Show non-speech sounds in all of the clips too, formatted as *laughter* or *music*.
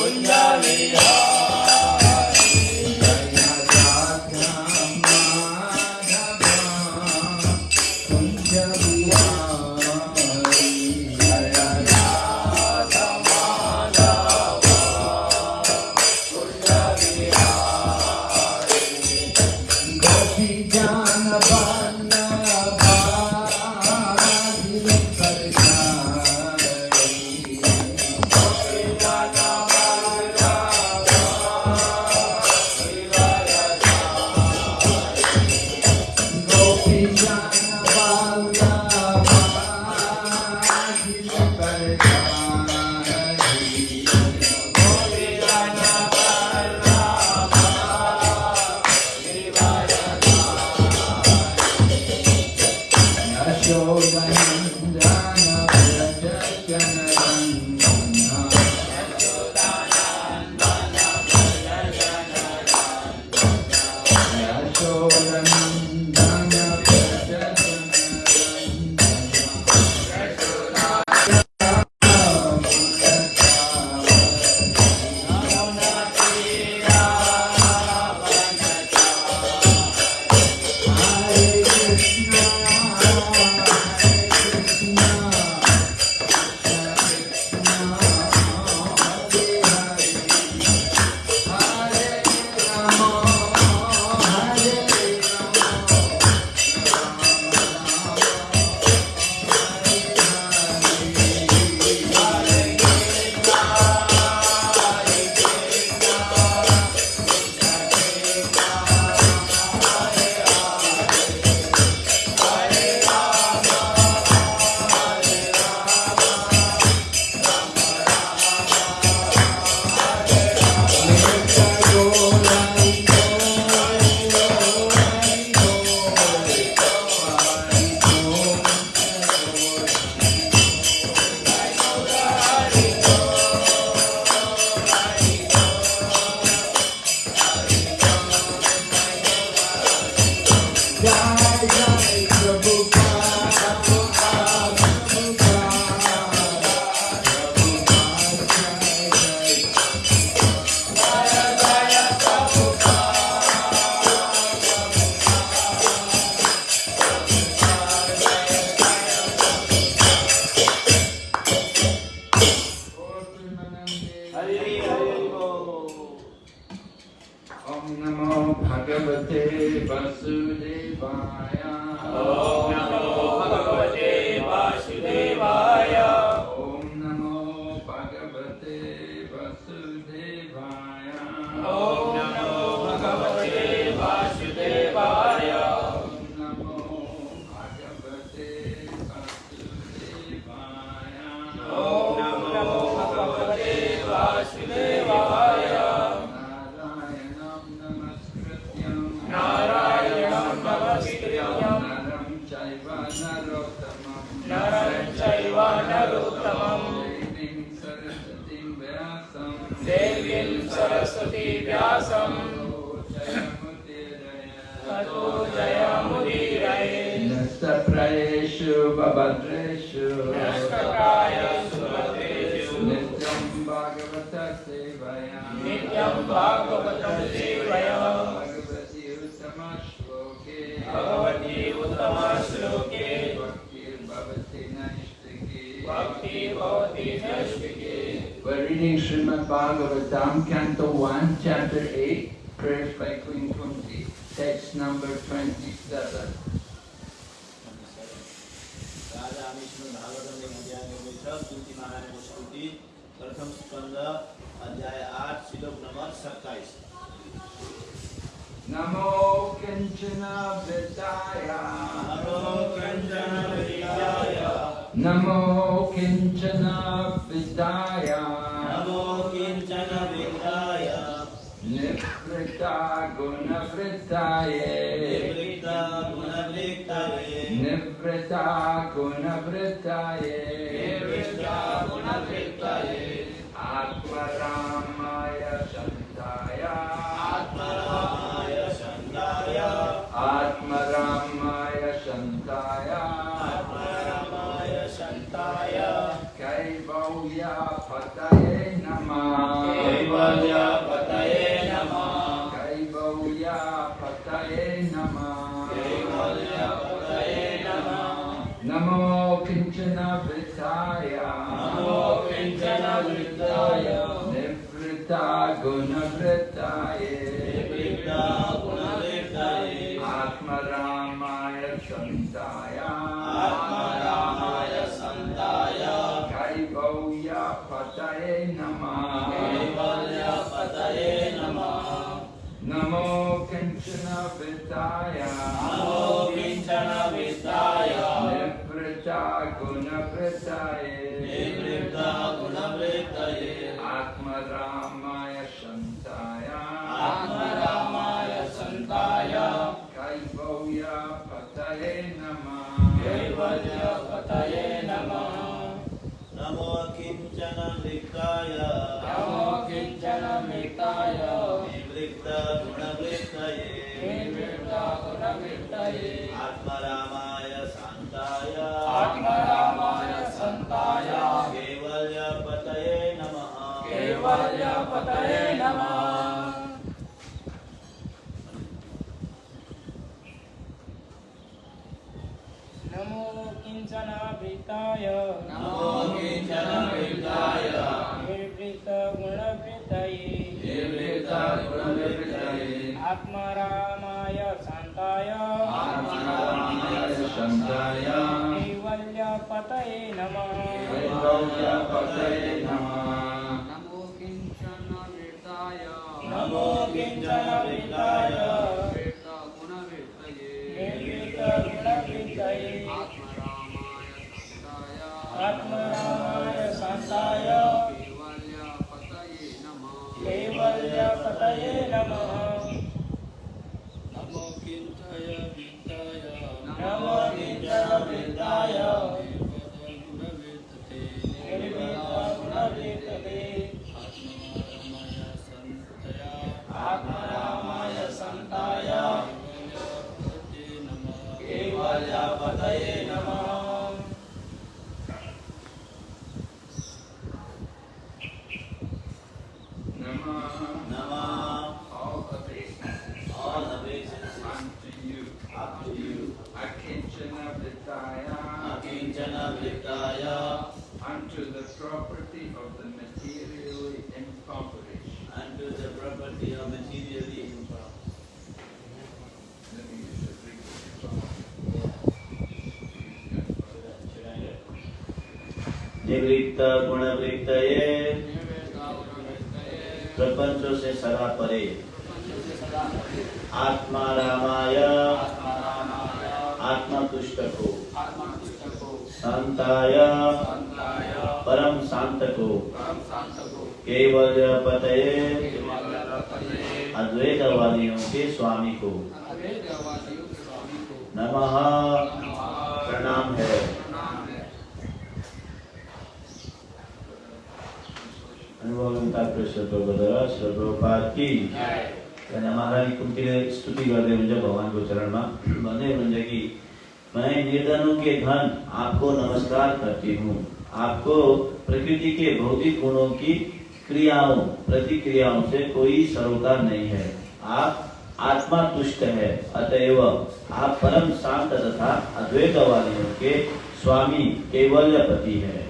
Punjali Atma Ram. निवृत्ता गुणवृत्ताये निवृत्ता गुणवृत्तये आत्मरामाय सन्ताय। आत्मरामाय सन्ताय। कैवल्यपतये नमः। कैवल्यपतये नमः। नमो किंचन वित्ताय नमो किंचन वित्ताय निवृत्ता गुणवृत्ताये पतये नमः। नमो किंचन वृताय नमो किंचन वृताय निर्वृत गुणवृतये निर्वृत गुणवृतये आत्मारामाय शान्ताय। आत्मारामाय शान्ताय। कैवल्यपतये नमः। कैवल्यपतये निवृत्त गुणवृत्तये प्रपंचों से सदा परे। आत्मा रामाय। आत्मा तुष्ट को शांताय। परम शांत को केवल पतये अद्वैतवादियों के स्वामी को। नमः प्रणाम है प्रबोधर सर्वपाद की अनि महारानी कुन्तीले स्तुति गर्दै हुन्छ भगवानको चरणमा भन्दै हुनुहुन्छ कि मैं निर्धनों के धन आपको नमस्कार करती हूँ आपको प्रकृति के भौतिक गुणों की क्रियाओं प्रतिक्रियाओं से कोई सरोकार नहीं है आप आत्मा तुष्ट है अतएव आप परम शांत तथा अद्वैत अद्वैतवादियों के स्वामी केवल पति है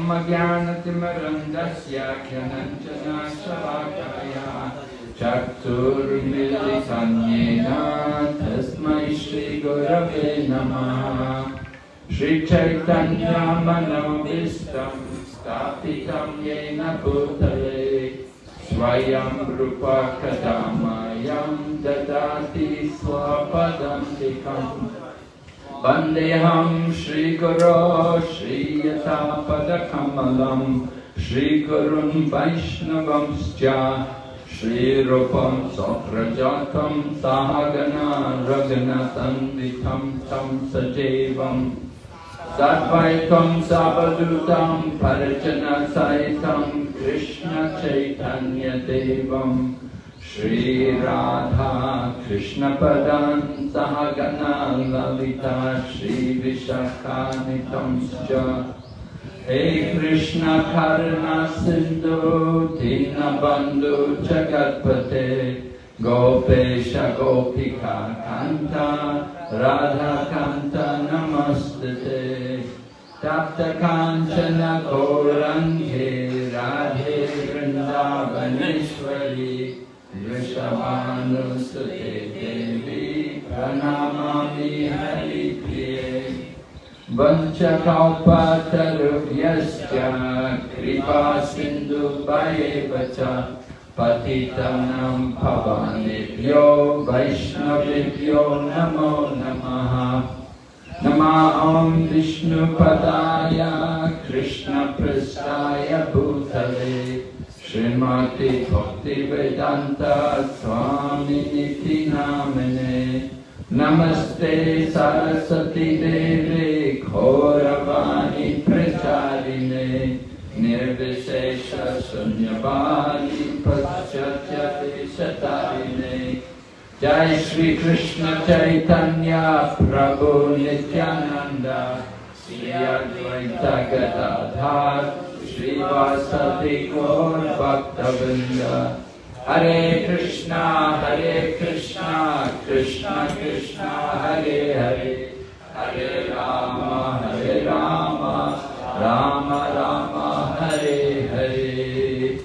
ब्रह्मज्ञानतिमरन्दस्य ख्यनञ्जनाशलाकाया चक्षुर्मिलिसन्येन तस्मै श्रीगुरवे नमः। श्रीचैतन्यामनोभीष्टं स्थापितं येन भूतले स्वयं रूपकदामायं ददाति स्वपदं सिकम् वन्देऽहं श्रीगुरो श्रीयथापदकमलम् श्रीगुरुन् वैष्णवंश्च श्रीरूपं सप्रजातं सागना रघुनतन्दितं तं सजीवम् सद्वैतं सावधूतं परचनसहितं कृष्णचैतन्यदेवम् श्रीराधा कृष्णपदान् सह गणा ललिता श्रीविशाखानितंश्च हे कृष्णकर्णसिन्धु दीनबन्धु जगत्पते गोपेश गोपिका कान्त राधाकान्त नमस्ते तप्तकाञ्चन गौरङ्गे राधे वृन्दा शमानुस्तुते देवी प्रणमामि हरिप्रिये वंशकौपातरुभ्यश्च कृपा सिंधु पति पतितनं भवानेभ्यो नमो नम। नमः ॐ विष्णुपदाय, कृष्णपृष्ठाय भूतले। श्रीमती भक्ति वेदांत स्वामी नीति नामने। नमस्ते सरस्वती देवे घोरवाणी प्रचारिणे। निर्विशेष शून्यवाणी पश्चातारिणे जय श्री कृष्ण चैतन्य प्रभु नित्यानंद श्री अद्वैत गदाधार। श्रीवासति कौन Hare Krishna Hare Krishna Krishna Krishna, Hare Hare. Hare Ram Hare Ram Ram, Rama, Hare Hare.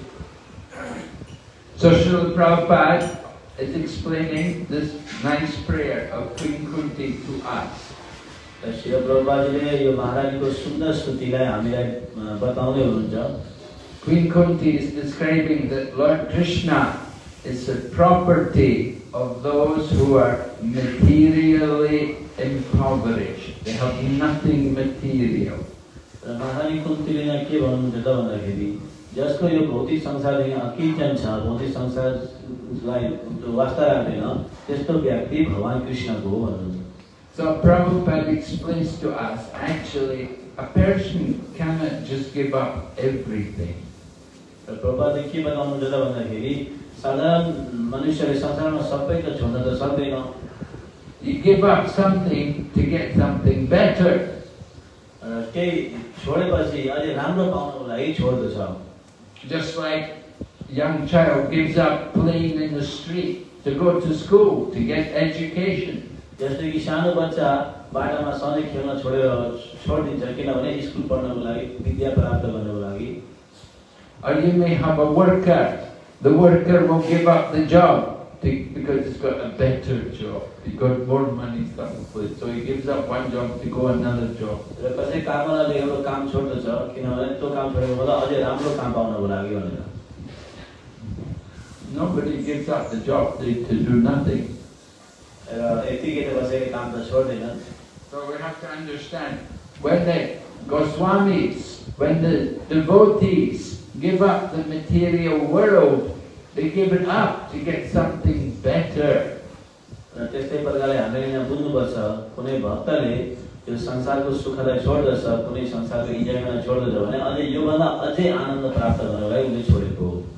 Sushruta Prabhupada is explaining this nice prayer of queen to us र शिल प्रभुपाजीले यो महारानीको सुन्दर स्तुतिलाई हामीलाई बताउँदै हुनुहुन्छ Queen Kunti is describing that Lord Krishna is the property of those who are materially impoverished. They have nothing material. र महारानी कुन्तीले यहाँ के भन्नुहुन्छ त भन्दाखेरि जसको यो भौतिक संसारदेखि अकिचन छ भौतिक संसारलाई वास्ता राख्दैन त्यस्तो व्यक्ति भगवान् कृष्णको हो भन्नुहुन्छ So Prabhupada explains to us, actually, a person cannot just give up everything. र प्रभातले के बताउनुहुन्छ त भन्दाखेरि साधारण मनुष्यले संसारमा सबै त छोड्न त सक्दैन You give up something to get something better. र केही छोडेपछि अझै राम्रो पाउनको लागि छोड्दछ Just like a young child gives up playing in the street to go to school to get education. जस्तै कि सानो बच्चा बाटामा सधैँ खेल्न छोडेर छोडिदिन्छ किनभने स्कुल पढ्नको लागि विद्या प्राप्त गर्नको लागि Or you may have a worker. The worker will give up the job to, because he's got a better job. He's got more money someplace. So he gives up one job to go another job. र कसै कामवालाले एउटा काम छोड्दछ किनभने त्यो काम छोडेको भन्दा अझै राम्रो काम पाउनको लागि भनेर Nobody gives up the job to, to do nothing. र यतिकै त कसैले काम त छोड्दैनन् So we have to understand when the Goswamis, when the devotees give up the material world, they give it up to get something better. र त्यस्तै प्रकारले हामीले यहाँ बुझ्नुपर्छ कुनै भक्तले यो संसारको सुखलाई छोड्दछ कुनै संसारको इन्जोयमेन्ट छोड्दछ भने अझै योभन्दा अझै आनन्द प्राप्त लागि उसले छोडेको हो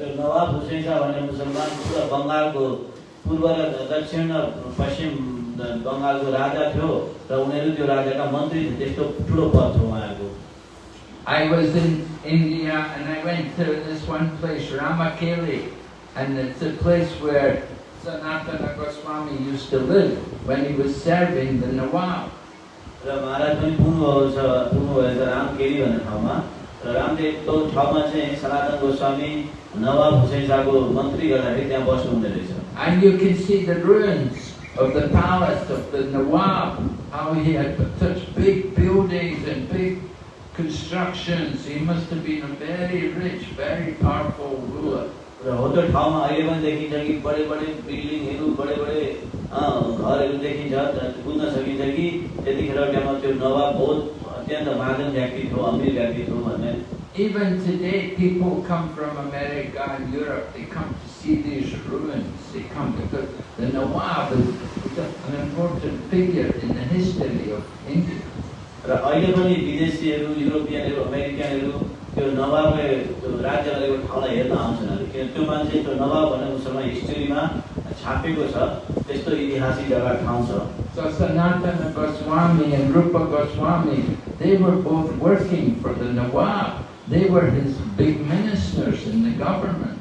र त्यो नवाब हुसैन शाह भन्ने मुसलमान पुरा बङ्गालको पूर्व र दक्षिण र पश्चिम बङ्गालको राजा थियो र उनीहरू त्यो राजाका मन्त्री थिए त्यस्तो ठुलो पद थियो उहाँहरूको I was in India and I went to this one place, Ramakeli, and it's a place where Sanatana Goswami used to live when he was serving the Nawab. र महाराज पनि पुग्नुभएको छ पुग्नुभएको छ रामकेरी भन्ने ठाउँमा रामदेव त्यो ठाउँमा चाहिँ सनातन गोस्वामी नवाब हुसैन शाहको मन्त्री गर्दाखेरि त्यहाँ बस्नुहुँदो रहेछ And you can see the ruins of the palace of the Nawab, how he had such big buildings and big constructions. He must have been a very rich, very powerful ruler. र हो त्यो ठाउँमा अहिले पनि देखिन्छ कि बडे बडे बिल्डिङहरू बडे बडे अँ, घरहरू देखिन्छ त बुझ्न सकिन्छ कि त्यतिखेर टाइममा त्यो नवाब बहुत अत्यन्त महाजन व्यक्ति थियो अमिर व्यक्ति थियो भन्ने Even today, people come from America and Europe, they come to see these ruins, they come because the Nawab is an important figure in the history of India. र अहिले पनि विदेशीहरू युरोपियनहरू अमेरिकनहरू त्यो नवाबले त्यो राज्य गरेको ठाउँलाई हेर्न आउँछन् अरे किन त्यो मान्छे त्यो नवाब भन्ने मुसलमान हिस्ट्रीमा छापेको छ त्यस्तो ऐतिहासिक जग्गा ठाउँ छ Goswami and Rupa Goswami, they were both working for the Nawab. They were his big ministers in the government.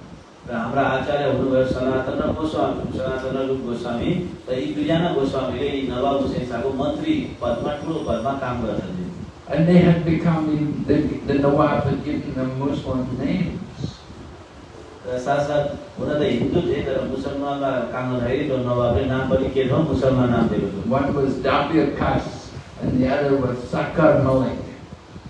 And they had become, the, the Nawab had given them Muslim names. One was Dabir Khas and the other was Sakar Malik.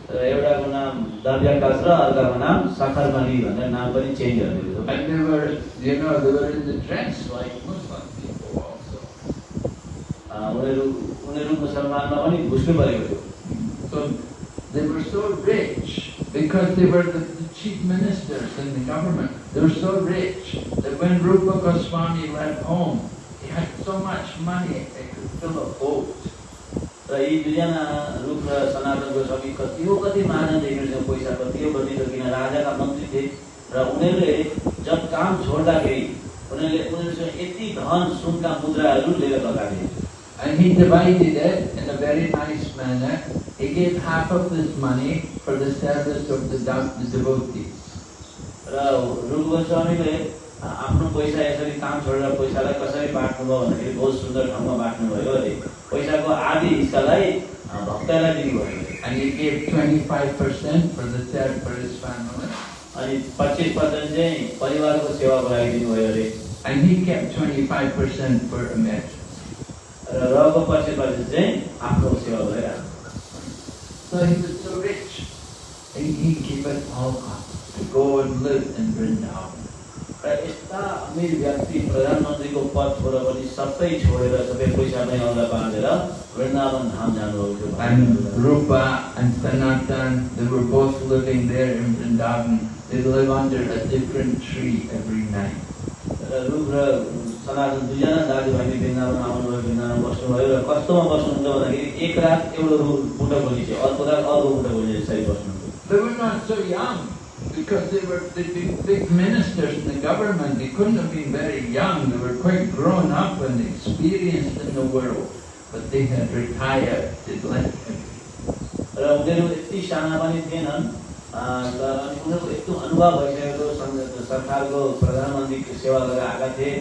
र एउटाको नाम दर्जाकाश र अर्काको नाम सखरमणि भनेर नाम पनि change गरिदिएको थियो And they were, you know, they were in the dress like Muslim people also. अँ, उनीहरू उनीहरू मुसलमानमा पनि घुस्नु परेको थियो So they were so rich because they were the, the chief ministers in the government. They were so rich that when Rupa Goswami left home, he had so much money it could fill a boat. र यी दुईजना रूप र सनातन गोस्वामी कति हो कति महाजन देखिन्छ पैसा कति हो कति त किन राजाका मन्त्री थिए र उनीहरूले जब काम छोड्दाखेरि उनीहरूले उनीहरूसँग यति धन सुनका मुद्राहरू लिएर लगाए And he divided it in a very nice manner. He gave half of this money for the service of the, the devotees. आफ्नो पैसा यसरी काम छोडेर पैसालाई कसरी बाँड्नुभयो भन्दाखेरि बहुत सुन्दर ठाउँमा बाँड्नुभयो अरे पैसाको आधी हिस्सालाई भक्तलाई दिनुभयो And he gave 25% for the third for his family. अनि पच्चिस पर्सेन्ट चाहिँ परिवारको सेवाको लागि दिनुभयो अरे And he kept 25% for emergency. र रहेको पच्चिस पर्सेन्ट चाहिँ आफ्नो सेवाको लागि राख्नु So he was so rich. He, he gave it all up to go and live in Vrindavan. र यस्ता अमिर व्यक्ति प्रधानमन्त्रीको पद छोडेर पनि सबै छोडेर सबै पैसा पनि अल्दा बाँधेर वृन्दावन धाम जानुभएको थियो Rupa and Sanatan, they were both living there in Vrindavan. They live under a different tree every night. र रूप र सनातन दुईजना दाजुभाइले वृन्दावन आउनुभयो वृन्दावन बस्नुभयो र कस्तोमा बस्नुहुन्छ भन्दाखेरि एक रात एउटा रु- बुट्टा खोली थियो अर्को रात अर्को बुट्टा खोली यसरी बस्नुहुन्थ्यो They were not so young because they were they'd been big ministers in the government. They couldn't have been very young. They were quite grown up and experienced in the world. But they had retired. They'd left everything. र उनीहरू यति साना पनि थिएनन् अँ, तर अनि उनीहरूको यस्तो अनुभव भइसकेको सं- सरकारको प्रधानमन्त्रीको सेवा गरेर आएका थिए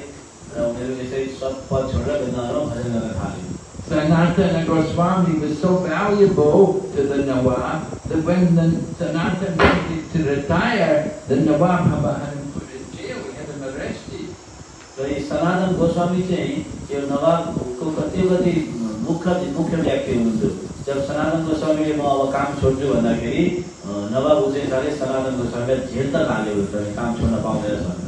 र उनीहरू यसरी सब पद छोडेर वृन्दावनमा भजन गर्न थाले Sanatana Goswami was so valuable to the Nawab that when the Sanatana wanted to retire, the Nawab had him put in jail. He had him arrested. र यी सनातन गोस्वामी चाहिँ यो नवाबको कति कति मुख्य मुख्य व्यक्ति हुनुहुन्थ्यो जब सनातन गोस्वामीले म अब काम छोड्छु भन्दाखेरि अँ, नवाब हुसेन शाहले सनातन गोस्वामीलाई जेल त हाल्यो भने काम छोड्न पाउँदैन भनेर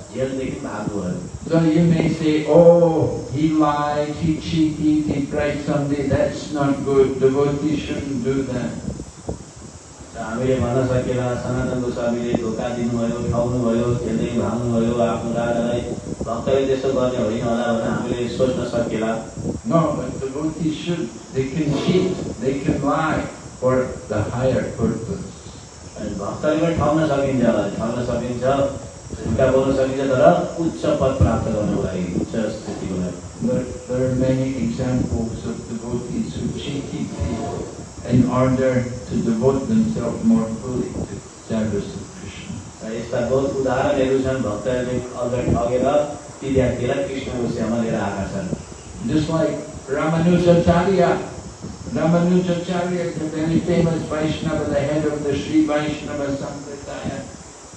So you may say, oh, he lied, he cheated, he bribed somebody. That's not good. Devotees shouldn't do that. र हामीले भन्न सकेला सनातन गोस्वामीले धोका दिनुभयो ठग्नुभयो खेल्दै भाग्नुभयो आफ्नो राजालाई भक्तले त्यस्तो गर्ने होइन होला भनेर हामीले सोच्न सकेला No, but devotees should. They can cheat, they can lie for the higher purpose. अनि भक्तले पनि ठग्न सकिन्छ ठग्न सकिन्छ झुका बोल्न सकिन्छ तर उच्च पद प्राप्त गर्नको लागि उच्च स्थितिको लागि There, there are many examples of devotees who cheated people in order to devote themselves more fully to service of Krishna. र यस्ता बहुत उदाहरणहरू छन् भक्तहरूले अगाडि ठगेर ती व्यक्तिलाई कृष्णको सेवामा लिएर आएका छन् Just like Ramanujacharya. Ramanujacharya is a very famous Vaishnava, the head of the Sri Vaishnava Sampradaya.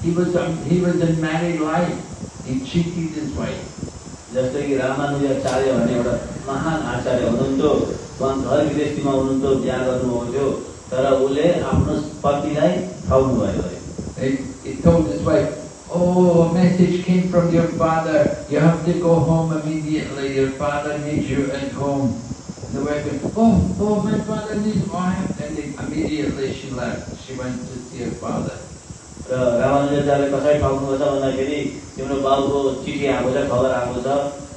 He was, um, he was in married life. He cheated his wife. जस्तै कि रामानुजाचार्य भन्ने एउटा महान आचार्य हुनुहुन्थ्यो उहाँ घर विदेशीमा हुनुहुन्थ्यो बिहा गर्नुभएको थियो तर उसले आफ्नो पतिलाई ठाउनु भयो अरे He, he told his wife, Oh, a message came from your father. You have to go home immediately. Your father needs you at home. The wife went, Oh, oh, my father needs me. And then immediately she left. She went to see her father. र रामानुजले कसरी ठाउनु छ भन्दाखेरि तिम्रो बाबुको चिठी आएको छ खबर आएको छ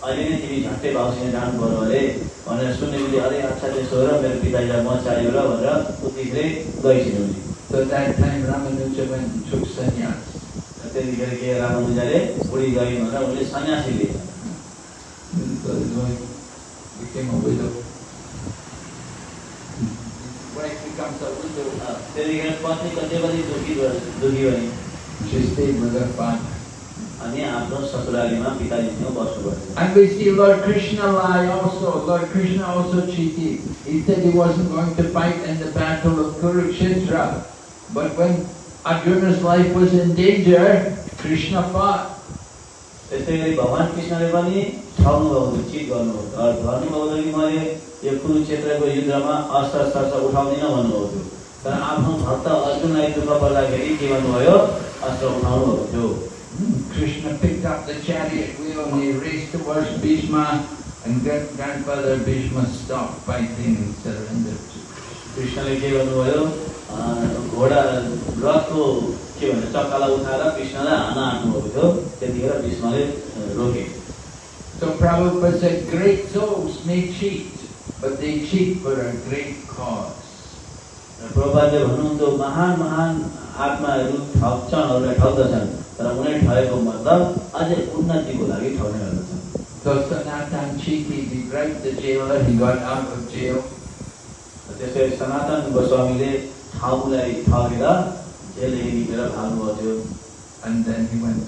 अहिले नै तिमी झट्टै बाबुसँग जानु पर्यो अरे भनेर सुन्नेबित्तिकै अरे अच्छा त्यसो हो र मेरो पिताजीलाई म चाहियो र भनेर उतिखेरै गइसिन्यो उनी So at that time Ramanuja went and took sannyas. त्यतिखेर के रामानुजले बुढी गइन् भनेर उनले सन्यासी लिए So his wife became a widow. His wife becomes a widow. त्यतिखेर पत्नी कति पनि दुखी भयो- दुखी भइन् She stayed with her father. अनि आफ्नो ससुरालीमा पिताजीसँग बस्नु पर्थ्यो And we see Lord Krishna lie also. Lord Krishna also cheated. He said he wasn't going to fight in the battle of Kurukshetra. But when Arjuna's life was in danger, Krishna fought. त्यस्तै गरी भगवान् कृष्णले पनि chit गर्नुभएको थियो भन्नुभएको थियो कि मैले? यो कुरुक्षेत्रको युद्धमा अस्त्र शस्त्र उठाउँदिनँ भन्नुभएको थियो। तर आफ्नो भक्त अर्जुनलाई दुःख पर्दाखेरि के भन्नुभयो? अस्त्र उठाउनु भएको थियो Krishna picked up the chariot wheel and he raced towards Bhishma and grand- grandfather Bhishma stopped fighting and surrendered to Krishna. कृष्णले के गर्नुभयो? अँ, घोडा रथको के भन्छ चक्कालाई उठाएर कृष्णलाई हान आँट्नुभएको थियो त्यतिखेर भीष्मले रोके So Prabhupada said, great souls may cheat, but they cheat for a great cause. प्रभुपादले भन्नुहुन्थ्यो महान महान आत्माहरू ठग्छन् अरूलाई ठग्दछन् तर उनी ठगेको मतलब अझै उन्नतिको लागि ठग्ने गर्दछन् So Sanatan cheated, he bribed the jailer, he got out of jail. त्यसै सनातन गोस्वामीले ठाउँलाई ठगेर जेलदेखि निक्लेर भाग्नुभएको थियो And then he went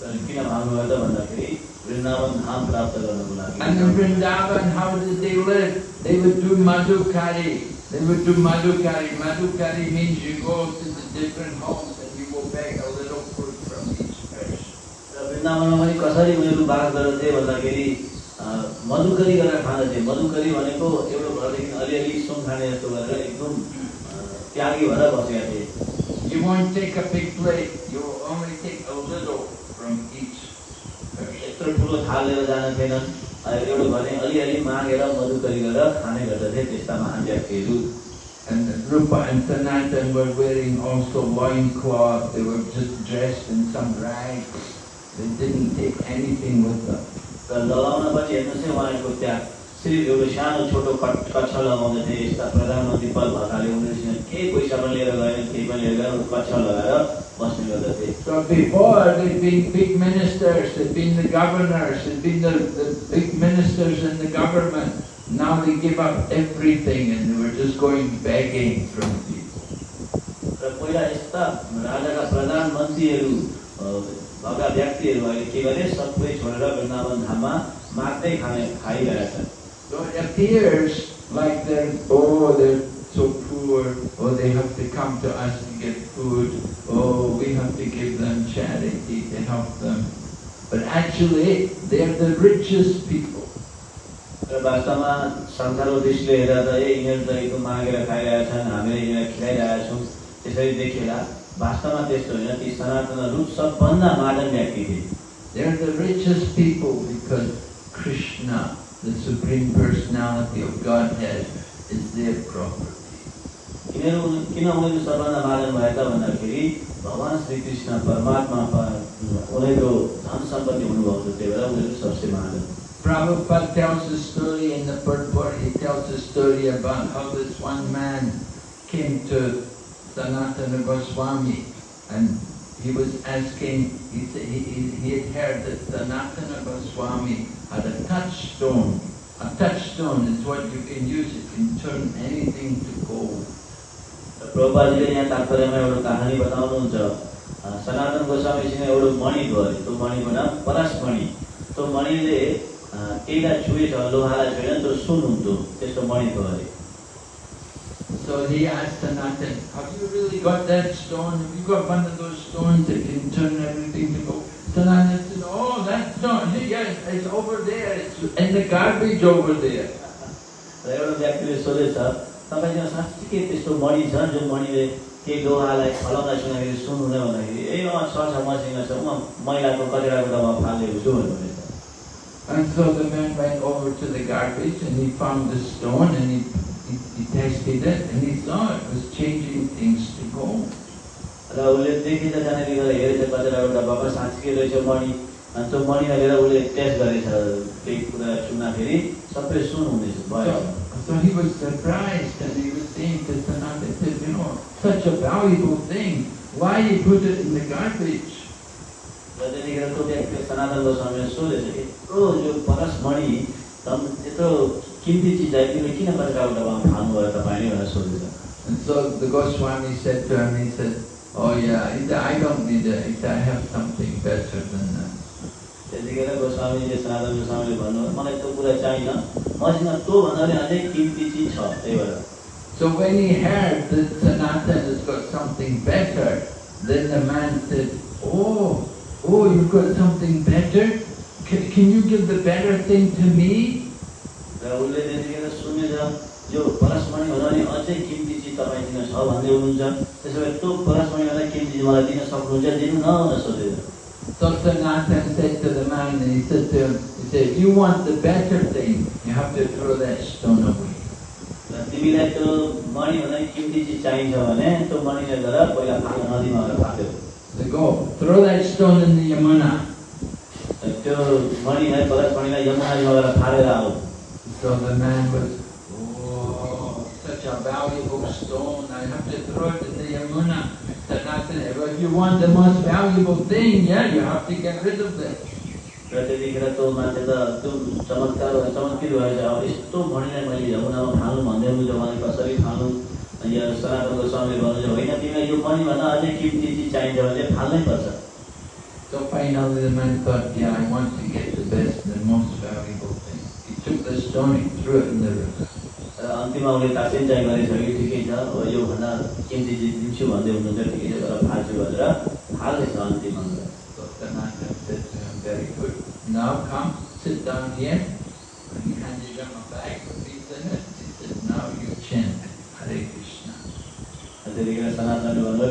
तर किन भाग्नुभयो त भन्दाखेरि वृन्दावन धाम प्राप्त गर्नको लागि And in Vrindavan, how did they live? They would do madhukari. They would do madhukari. Madhukari means you go to the different homes and you will beg a little food from each person. र वृन्दावनमा पनि कसरी उनीहरू बास गर्दथे भन्दाखेरि अ, मधुकरी गरेर खाँदथे मधुकरी भनेको एउटा घरदेखि अलिअलि सुन खाने जस्तो गरेर एकदम अ, त्यागी भएर बसेका थिए You won't take a big plate. You will only take a little from each person. यत्रो ठुलो थाल लिएर जान थिएनन् अ, एउटा भने अलिअलि मागेर मधुकरी गरेर खाने गर्दथे त्यस्ता महान व्यक्तिहरू And Rupa and Sanatan were wearing also loincloth. They were just dressed in some rags. They didn't take anything with them. र लगाउन पनि हेर्नुहोस् है उहाँहरूको त्यहाँ सिर्फ एउटा सानो छोटो कट कच्छ लगाउँदै थिए यस्ता प्रधानमन्त्री पद भएकाले उनीहरूसँग केही पैसा पनि लिएर गएन केही पनि लिएर गएन कच्छ लगाएर बस्ने गर्दथे So before they'd been big ministers, they'd been the governors, they'd been the, the big ministers in the government. Now they give up everything and they were just going begging from people. र पहिला यस्ता राजाका प्रधानमन्त्रीहरू अ, भएका के गरे सबै छोडेर वृन्दावन धाममा माग्दै खाने खाइरहेछन् So it appears like they're, oh, they're so poor, oh, they have to come to us to get food, oh, we have to give them charity to help them. But actually, they're the richest people. र वास्तवमा संसारको दृष्टिले हेर्दा त ए यिनीहरू त एकदम मागेर खाइरहेछन् हामीले यिनीहरूलाई खिलाइरहेका छौँ त्यसरी देखिएला वास्तवमा त्यस्तो होइन ती सनातनहरू सबभन्दा महान व्यक्ति थिए They're the richest people because Krishna, the Supreme Personality of Godhead, is their property. यिनीहरू किन उनीहरू सबभन्दा महान भए त भन्दाखेरि भगवान् श्रीकृष्ण परमात्मा प- उनीहरूको धन सम्पत्ति हुनुभएको थियो त्यही भएर उनीहरू सबसे महान Prabhupada tells a story in the purport, he tells a story about how this one man came to Sanatana Goswami and he was asking, he, said- he, he he had heard that Sanatana Goswami had a touchstone. A touchstone is what you can use, it can turn anything to gold. र प्रभुपाजीले यहाँ तात्पर्यमा एउटा कहानी बताउनुहुन्छ अ, सनातन गोस्वामीसँग एउटा मणि भयो अरे त्यो मणिको नाम परसमणि त्यो मणिले अ, केहीलाई छुएछ लोहालाई छुएन त्यो सुन हुन्थ्यो त्यस्तो मणि थियो अरे So he asked Sanatan, have you really got that stone? Have you got one of those stones that can turn everything to gold? Sanatan said, oh, that stone, yes, it's over there, it's in the garbage over there. र एउटा व्यक्तिले सोधेछ तपाईँसँग साँच्चीकै त्यस्तो मणि छ जो मणिले केही लोहालाई फलाउँदा सुन्दाखेरि सुन्नुहुने भन्दाखेरि ए अँ छ छ मसँग छ म मैलाको कचडाको डब्बा फालिदिएको छु भन्नुहुनेछ And so the man went over to the garbage and he found the stone and he, detested it and he thought it was changing things to gold. र उसले देखेर जानेले गर्दा हेरेर बजार एउटा बाबा साँच्चीकै रहेछ मणि अनि त्यो मणि हालेर उसले टेस्ट गरेछ त्यही कुरा सुन्दाखेरि सबै सुन हुँदैछ भयो So he was surprised and he was saying to Sanatana, he said, you know, such a valuable thing, why you put it in the garbage? र त्यतिखेर त्यो सनातन गोस्वामीले सोधेछ यत्रो यो परस मणि यत्रो किम्ती चिजलाई तिमीले किन कचडाको डब्बामा फाल्नुभयो तपाईँले भनेर सोधेछ And so the Goswami said to him, he said, oh yeah, he said, I don't need it, he said, I have something better than that. त्यतिखेर गोस्वामीले सनातन गोस्वामीले भन्नुभयो मलाई त्यो कुरा चाहिएन मसँग त्योभन्दा पनि अझै किम्ती चिज छ त्यही भएर So when he heard that Sanatana has got something better, then the man said, oh, oh, you've got something better? Can, can you give the better thing to me? र उसले त्यतिखेर सुनेछ यो परसमणि भन्दा पनि अझै किम्ती चिज तपाईँसँग छ भन्दै हुनुहुन्छ त्यसो भए त्यो परसमणिभन्दा किम्ती चिज मलाई दिन सक्नुहुन्छ दिनु न भनेर सोधेछ So Sanatana said to the man, and he said to him, he said, if you want the better thing, you have to throw that stone away. तिमीलाई त्यो मणिभन्दा पनि किम्ती चिज चाहिन्छ भने त्यो मणिले गएर पहिला फाल्न नदीमा गएर फाल्यो So go, throw that stone in the Yamuna. र त्यो मणिलाई परसमणिलाई यमुनाजीमा गएर फालेर आऊ So the man was, oh, such a valuable stone, I have to throw it in the Yamuna. Sanatana, well, if you want the most valuable thing, yeah, you have to get rid of it. र त्यतिखेर त्यो मान्छे त त्यो चमत्कार चमत्कृत भएछ अब यस्तो मणिलाई मैले यमुनामा फाल्नु भन्दै हुनुहुन्छ मलाई कसरी फाल्नु अनि यहाँ सनातन गोस्वामीले भन्नुहुन्छ होइन तिमीलाई यो मणिभन्दा अझै किम्ती चिज चाहिन्छ भने फाल्नै पर्छ So finally the man thought, yeah, I want to get the best, the most valuable thing. He अन्तिमा उनीहरूले दासिन्चाइ गरेको छ कि ठिकै छ योभन्दा दिन्छु भन्दै हुनुहुन्छ फाल्छु भनेर हाल्दैछ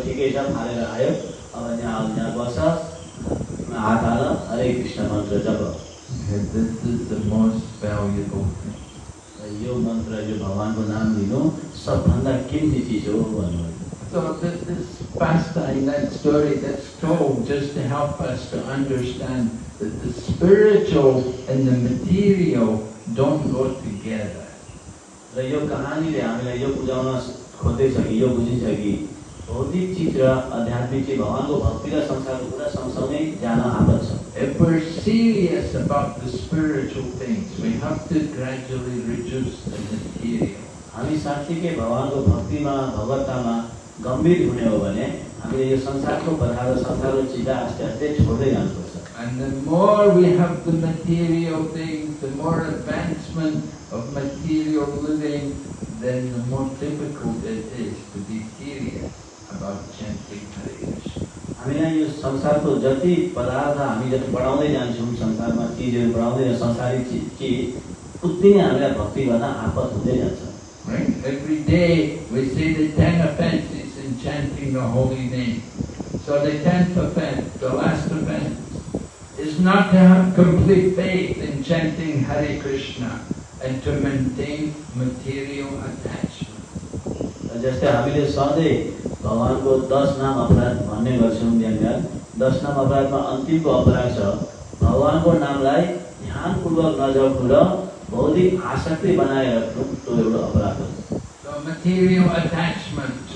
ठिकै छ फालेर आयो अब यहाँ यहाँ बस्छ हात हाल हरे कृष्ण मन्त्र जब Okay, this is the most valuable thing. र यो मन्त्र यो भगवान्को नाम लिनु सबभन्दा किम्ती चिज हो भन्नुभयो So this, this pastime, that story that's told just to help us to understand that the spiritual and the material don't go together. र यो कहानीले हामीलाई यो बुझाउन खोज्दैछ कि यो बुझिन्छ कि भौतिक चिज र आध्यात्मिक चिज भगवान्को भक्ति र संसारको कुरा सँगसँगै जान आपत छ If we're serious about the spiritual things, we have to gradually reduce the material. हामी साँच्चीकै भगवान्को भक्तिमा भगवत्तामा गम्भीर हुने हो भने हामीले यो संसारको पदार्थ र संसारको चिजलाई आस्ते आस्ते छोड्दै जानुपर्छ And the more we have the material things, the more advancement of material living, then the more difficult it is to be serious हामीलाई यो संसारको जति पदार्थ हामी जति बढाउँदै जान्छौँ संसारमा चिजहरू बढाउँदै जान्छौँ संसारिक चिज चिज उति नै हामीलाई भक्ति गर्न आपत हुँदै जान्छ Right? Every day we say the ten offenses in chanting the holy name. So the tenth offense, the last offense, is not to have complete faith in chanting Hare Krishna and to maintain material attachment. र हामीले सधैँ भगवान्को दस नाम अपराध भन्ने गर्छौँ बिहान बिहान दस नाम अपराधमा अन्तिमको अपराध छ भगवान्को नामलाई ध्यानपूर्वक नजप्नु र भौतिक आसक्ति बनाएर राख्नु त्यो एउटा अपराध हो So material attachment,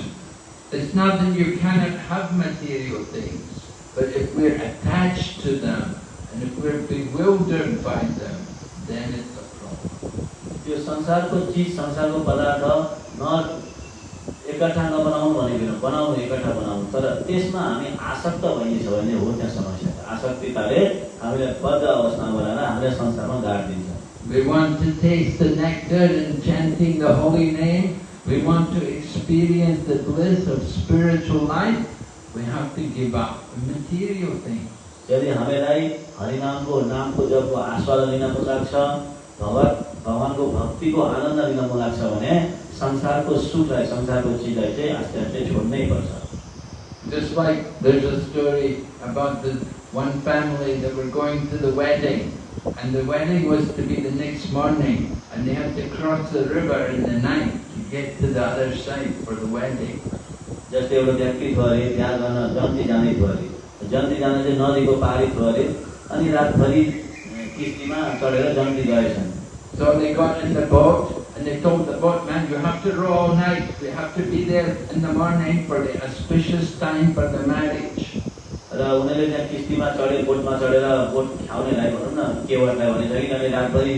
it's not that you cannot have material things, but if we're attached to them and if we're bewildered by them, then it's a problem. त्यो संसारको चिज संसारको पदार्थ न एकट्ठा नबनाउनु भनेको बनाउनु एकट्ठा बनाउनु तर त्यसमा हामी आसक्त भइन्छ भने हो त्यहाँ समस्या आसक्तिताले हामीलाई बद्ध अवस्थामा बनाएर हामीलाई संसारमा गाडिदिन्छ We want to taste the nectar in chanting the holy name. We want to experience the bliss of spiritual life. We have to give up the material things. यदि हामीलाई हरिनामको नामको जपको आस्वाद लिन पछाडि छ भगवत भगवान्को भक्तिको आनन्द लिन मन लाग्छ भने संसारको सुखलाई संसारको चिजलाई चाहिँ आस्ते आस्ते छोड्नै पर्छ Just like there's a story about the one family that were going to the wedding, and the wedding was to be the next morning, and they had to cross the river in the night to get to the other side for the wedding. जस्तै एउटा व्यक्ति थियो अरे त्यहाँ गर्न जन्ती जाने थियो अरे जन्ती जान चाहिँ नदीको पारी थियो अरे अनि रातभरि अँ, किस्तीमा चढेर जन्ती गएछन् So they got in the boat, and they told the boatman, you have to row all night, we have to be there in the morning for the auspicious time for the marriage. र उनीहरूले त्यहाँ किस्तीमा चढे बोटमा चढेर boat ख्याउनेलाई भनौँ न केवटलाई भनेछ कि किनभने रातभरि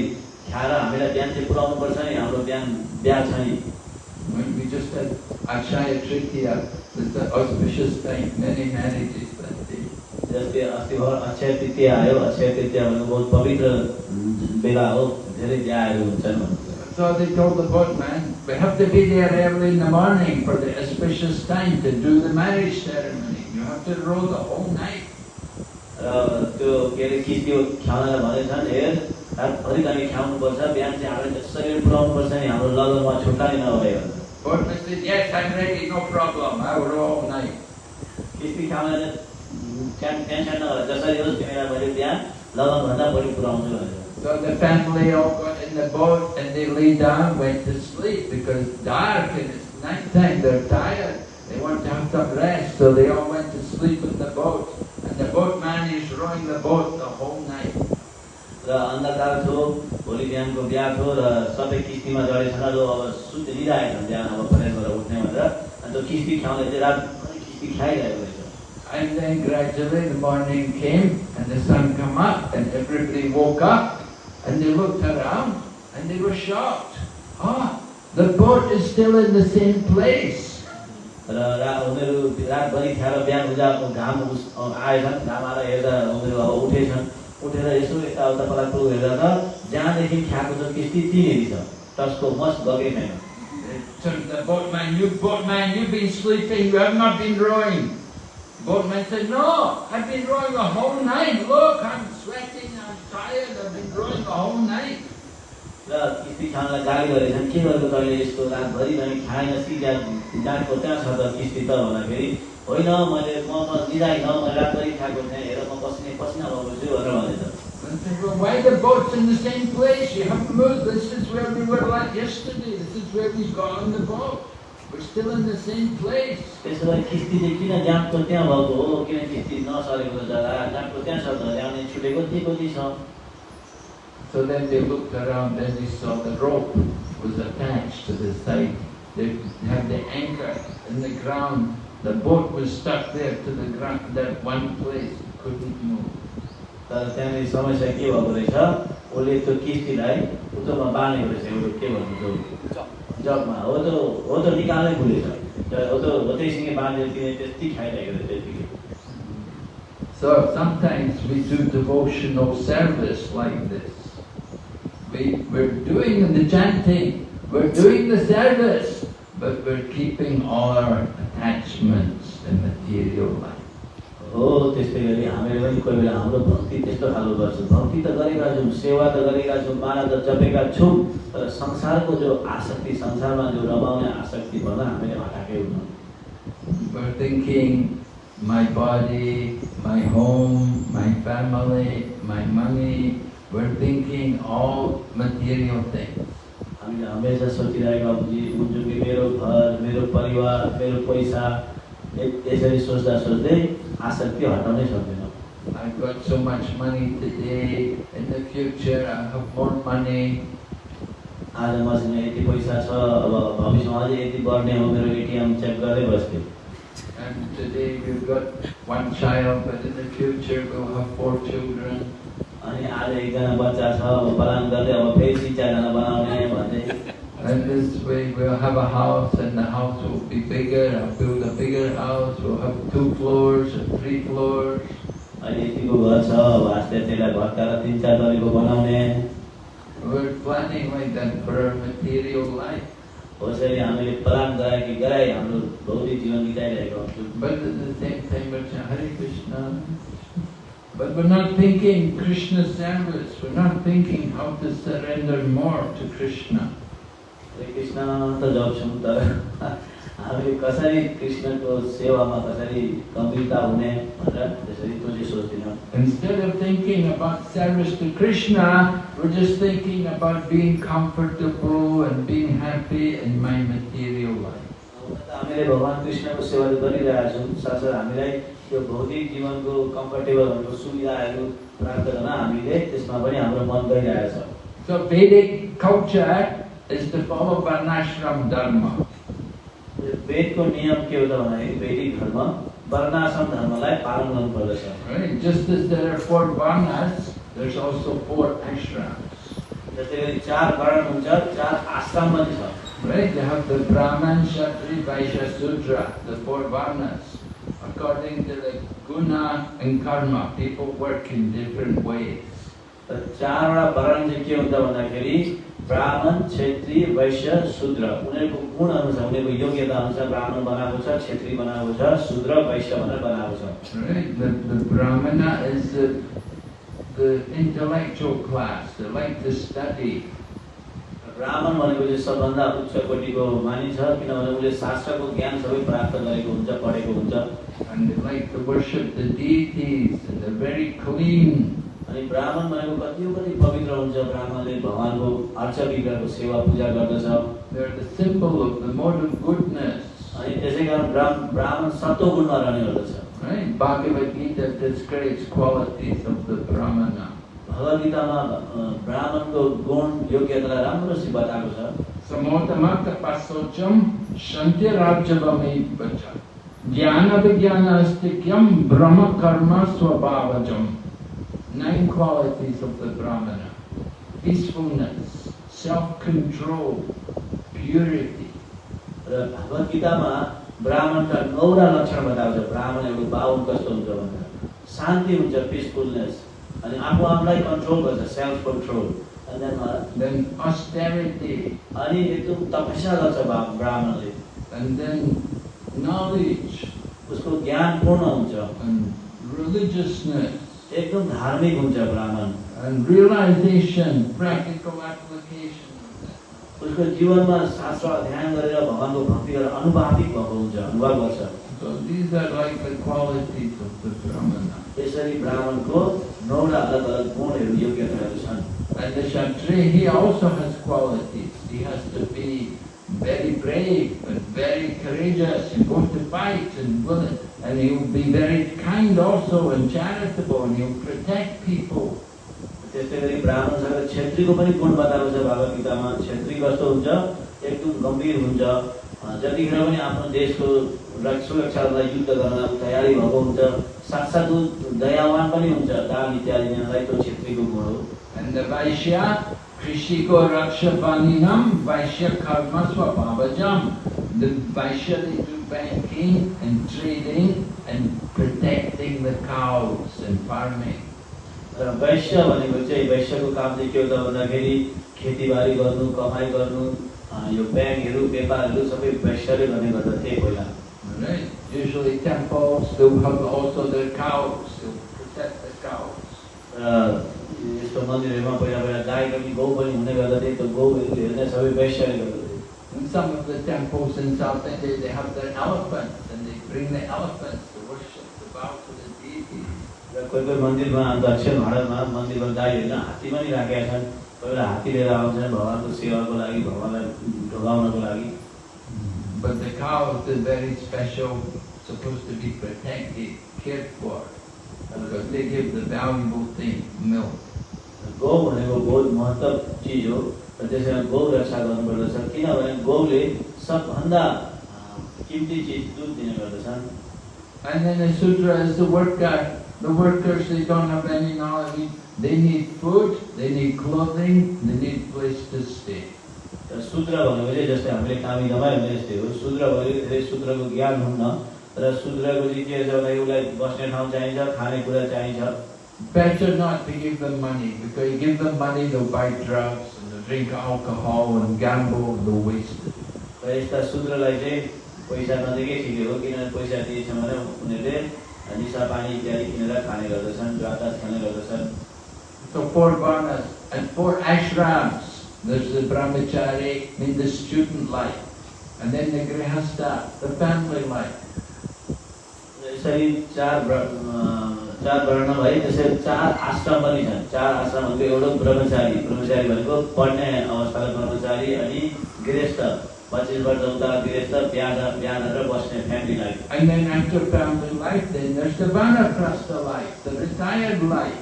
खाएर हामीलाई बिहान चाहिँ पुऱ्याउनु पर्छ नि हाम्रो बिहान बिहा छ नि When we just had Akshaya Tritiya, was the auspicious time, many marriages that day. जस्तै अस्ति भर अक्षय तृतीया आयो अक्षय तृतीया भनेको बहुत पवित्र अँ, बेला हो धेरै बिहाहरू हुन्छन् भन्नुहुन्छ So they told the boatman, we have to be there early in the morning for the auspicious time to do the marriage ceremony. You have to row the whole night. र त्यो के अरे किस्ती ख्याउनलाई भनेछन् हेर रातभरि हामी ख्याउनुपर्छ बिहान चाहिँ हामीले शरीर पुऱ्याउनु पर्छ नि हाम्रो लगनमा छुट्टा नै नभए भनेर Boatman said, yes, I'm ready, no problem, I will row all night. किस्ती ख्याउनलाई चाहिँ टेन टेन्सन नगर जसरी होस् तिमीलाई मैले बिहान लगनभन्दा बढी पुऱ्याउँछु भनेर So the family all got in the boat and they lay down, went to sleep because dark and it's night time, they're tired. They want to have some rest, so they all went to sleep in the boat. And the boatman is rowing the boat the whole night. र अन्धकार थियो भोलि बिहानको बिहा थियो र सबै किस्तीमा चढेछन् र अब सुत्ने लिइरहेछन् बिहान अब परेर उठ्ने भनेर अनि त्यो किस्ती ख्याउने चाहिँ रातभरि किस्ती खाइरहेको रहेछ And then gradually the morning came and the sun come up and everybody woke up and they looked around and they were shocked. Ah, the boat is still in the same place. र रा उनीहरू रातभरि खाएर बिहान उजाको घाम उस आएछन् घाम आएर हेर्दा उनीहरू अब उठेछन् उठेर यसो यताउता पलाएको हेर्दा त जहाँदेखि खाएको छ किस्ती त्यहीँनिर छ टसको मस गएकै छैन They turned to the boatman, you boatman, you've been sleeping, you have not been rowing. Boatman said, no, I've been rowing the whole night. Look, I'm sweating, I'm tired, I've been rowing the whole night. र किस्ती खानलाई गाली गरेछन् के गरेको तैँले यस्तो रातभरि पनि खाएन सिधा जाँडको त्यहाँ छ त किस्ती त भन्दाखेरि होइन मैले म म लिँदैन मैले रातभरि खाएको थिएँ हेर म पसिने पसिना भएको छु भनेर भनेछ And said, well, why the boat's in the same place? You haven't moved. This is where we were like yesterday. This is where we got on the boat. We're still in the same place. त्यसो भए किस्ती चाहिँ किन जाँडको त्यहाँ भएको हो किन किस्ती नसरेको जग्गा जाँडको त्यहाँ छ त ल्याउने छुटेको त्यही कति छ So then they looked around and they saw the rope was attached to the side. They had the anchor in the ground. The boat was stuck there to the ground, that one place, couldn't move. तर त्यहाँनिर समस्या के भएको रहेछ उसले त्यो किस्तीलाई उत्तोमा बाँधेको रहेछ एउटा के भन्नु त्यो जगमा हो त हो त निकाल्नै भुलेछ तर हो त हो त्यहीसँग बाँधेर किने त्यति खाइरहेको रहेछ त्यतिकै So sometimes we do devotional service like this. We, we're doing the chanting, we're doing the service, but we're keeping all our attachments in material life. हो त्यस्तै गरी हामीले पनि कोही बेला हाम्रो भक्ति त्यस्तो खालको गर्छौँ भक्ति त गरेका छौँ सेवा त गरेका छौँ माला त जपेका छौँ तर संसारको जो आसक्ति संसारमा जो रमाउने आसक्ति भन्दा हामीले हटाएकै हुन्छौँ We're thinking my body, my home, my family, my money. We're thinking all material things. हामीले हमेसा सोचिरहेका हुन्छौँ हुन्छौँ कि मेरो घर मेरो परिवार मेरो पैसा यसरी सोच्दा सोच्दै आसक्ति हटाउनै सक्दैनौँ I've got so much money today. In the future, I have more money. आज मसँग यति पैसा छ अब भविष्यमा अझै यति बढ्ने हो मेरो एटिएम चेक गर्दै बस्थ्यो And today we've got one child, but in the future we'll have four children. अनि आज एकजना बच्चा छ अब प्लान गर्दै अब फेरि तिन चारजना बनाउने भन्दै And this way we'll have a house and the house will be bigger. I'll build a bigger house. We'll have two floors and three floors. अहिले यतिको घर छ अब आस्ते त्यसलाई भत्काएर तिन चार तरिको बनाउने We're planning like that for our material life. कसरी हामीले प्लान गराए कि गराए हाम्रो भौतिक जीवन बिताइरहेको हुन्छौँ But at the same time we're saying Hare Krishna. But we're not thinking Krishna service, we're not thinking how to surrender more to Krishna. हरे कृष्ण त जप्छौँ तर हामी कसरी कृष्णको सेवामा कसरी गम्भीरता हुने भनेर त्यसरी त्यो चाहिँ सोच्दैनौँ Instead of thinking about service to Krishna, we're just thinking about being comfortable and being happy in my material life. हामीले भगवान् कृष्णको सेवा गरिरहेका छौँ। साथसाथ हामीलाई यो भौतिक जीवनको कम्फर्टेबलहरूको सुविधाहरू प्राप्त गर्न हामीले त्यसमा पनि हाम्रो मन गइरहेको छ। So Vedic culture is to follow Varnashram Dharma. यो वेदको नियम के हो त भन्दाखेरि वैदिक धर्म वर्णाश्रम धर्मलाई पालन गर्नुपर्दछ Right? Just as there are four Varnas, there's also four ashrams. जस्तै गरी चार वर्ण हुन्छ चार आश्रम पनि छ Right? You have the Brahman, Kshatri, Vaishya, Sudra, the four Varnas. According to the guna and karma, people work in different ways. र चारवटा वर्ण चाहिँ के हुन्छ भन्दाखेरि ब्राह्मण क्षेत्री वैश्य शूद्र उनीहरूको गुण अनुसार उनीहरूको योग्यता अनुसार ब्राह्मण बनाएको छ क्षेत्री बनाएको छ शूद्र वैश्य भनेर बनाएको छ the intellectual class. They like to study. ब्राह्मण भनेको चाहिँ सबभन्दा उच्च कोटिको मानिस छ किनभने उसले शास्त्रको ज्ञान सबै प्राप्त गरेको हुन्छ पढेको हुन्छ And they like to worship the deities and they're very clean. अनि ब्राह्मणमा कतिको पनि पवित्र हुन्छ ब्राह्मणले भगवान्को अर्चा सेवा पूजा गर्दछ। सिम्पल मोडल गुडनेस अनि त्यसै कारण ब्राह्मण सत्व गुणमा रहने गर्दछ। Bhagavad ब्राह्मणको गुण योग्यतालाई राम्रोसित बताएको छ। समोतमा तपासोचम शन्त्य ज्ञान अस्तिक्यम ब्रह्म कर्म स्वभावजम। Nine qualities of the Brahmana. Peacefulness, self-control, purity. र भगवद् गीतामा ब्राह्मणका नौवटा लक्षण बताएको छ ब्राह्मणहरूको बाहुन कस्तो हुन्छ भनेर शान्ति हुन्छ पिसफुलनेस अनि आफू आफूलाई कन्ट्रोल गर्छ सेल्फ कन्ट्रोल अनि Then austerity, अनि एकदम तपस्या गर्छ ब्राह्मणले and then knowledge, उसको ज्ञान पूर्ण हुन्छ and religiousness, एकदम धार्मिक हुन्छ ब्राह्मण and realization, practical application of that. उसको जीवनमा शास्त्र अध्ययन गरेर भगवान्को भक्ति गरेर अनुभाविक भएको हुन्छ अनुभव गर्छ So these are like the qualities of the Brahmana. यसरी ब्राह्मणको नौवटा अलग अलग गुणहरू योग्यताहरू छन् And the Kshatriya, he also has qualities. He has to be very brave and very courageous and go to fight and will and he'll be very kind also and charitable and he'll protect people. त्यस्तै गरी ब्राह्मणसँग क्षेत्रीको पनि गुण बताएको छ भागवत गीतामा क्षेत्री कस्तो हुन्छ एकदम गम्भीर हुन्छ अँ, जतिखेर पनि आफ्नो देशको रक्ष- सुरक्षाको लागि युद्ध गर्न तयारी भएको हुन्छ साथसाथ ऊ दयावान पनि हुन्छ दान इत्यादि दिनलाई त्यो क्षेत्रीको गुण हो Vaishya Karma Swabhavajam. The Vaishya, they do banking and trading and protecting the cows and farming. वैश्य भनेको चाहिँ वैश्यको काम चाहिँ के हो त भन्दाखेरि खेतीबारी गर्नु कमाइ गर्नु अँ, यो ब्याङ्कहरू व्यापारहरू सबै वैश्यले गर्ने गर्दथे पहिला Right? Usually temples, they'll have also their cows, they'll protect the cows. र यस्तो मन्दिरहरूमा पहिला पहिला गाई पनि गौ पनि हुने गर्दथे त्यो गौहरू हेर्ने सबै वैश्यले गर्दथे In some of the temples in South India, they have their elephants and they bring the elephants to worship, to bow to the deities. र कोही कोही मन्दिरमा दक्षिण भारतमा मन्दिरमा गाई होइन हात्ती पनि राखेका छन् कोही बेला हात्ती लिएर आउँछन् भगवान्को सेवाको लागि भगवान्लाई ढोगाउनको लागि But the cows are very special, supposed to be protected, cared for, because They give the valuable thing, milk. गौ भनेको बहुत महत्त्व चिज हो र त्यसैमा गौ रक्षा गर्नुपर्दछ किनभने गौले सबभन्दा अँ, किम्ती चिज दुध दिने गर्दछन् And then the Sudra is the worker. The workers, they don't have any knowledge. They need food, they need clothing, they need place to stay. र भनेको चाहिँ जस्तै हामीले कामी दमाई भने जस्तै हो शूद्र भनेको धेरै शूद्रको ज्ञान हुन्न र के छ भन्दाखेरि उसलाई बस्ने ठाउँ चाहिन्छ खानेकुरा चाहिन्छ Better not to give them money, because you give them money, they'll buy drugs, and they'll drink alcohol and gamble, and they'll waste it. यस्ता शूद्रलाई चाहिँ पैसा नदिएकै ठिकै हो किनभने पैसा दिएछ भने उनीहरूले निसा पानी इत्यादि किनेर खाने गर्दछन् द्वादश खाने गर्दछन् So four varnas and four ashrams. There's the brahmachari, mean the student life, and then the grihastha, the family life. यसरी चार चार वर्ण भए त्यसरी चार आश्रम पनि छन् चार आश्रमहरूको एउटा ब्रह्मचारी। ब्रह्मचारी भनेको पढ्ने अवस्थाको ब्रह्मचारी अनि गृहस्थ। पच्चिस वर्ष उता गृहस्थ बिहा बिहा गरेर बस्ने family life And then after family life, then there's the vanaprastha life, the retired life.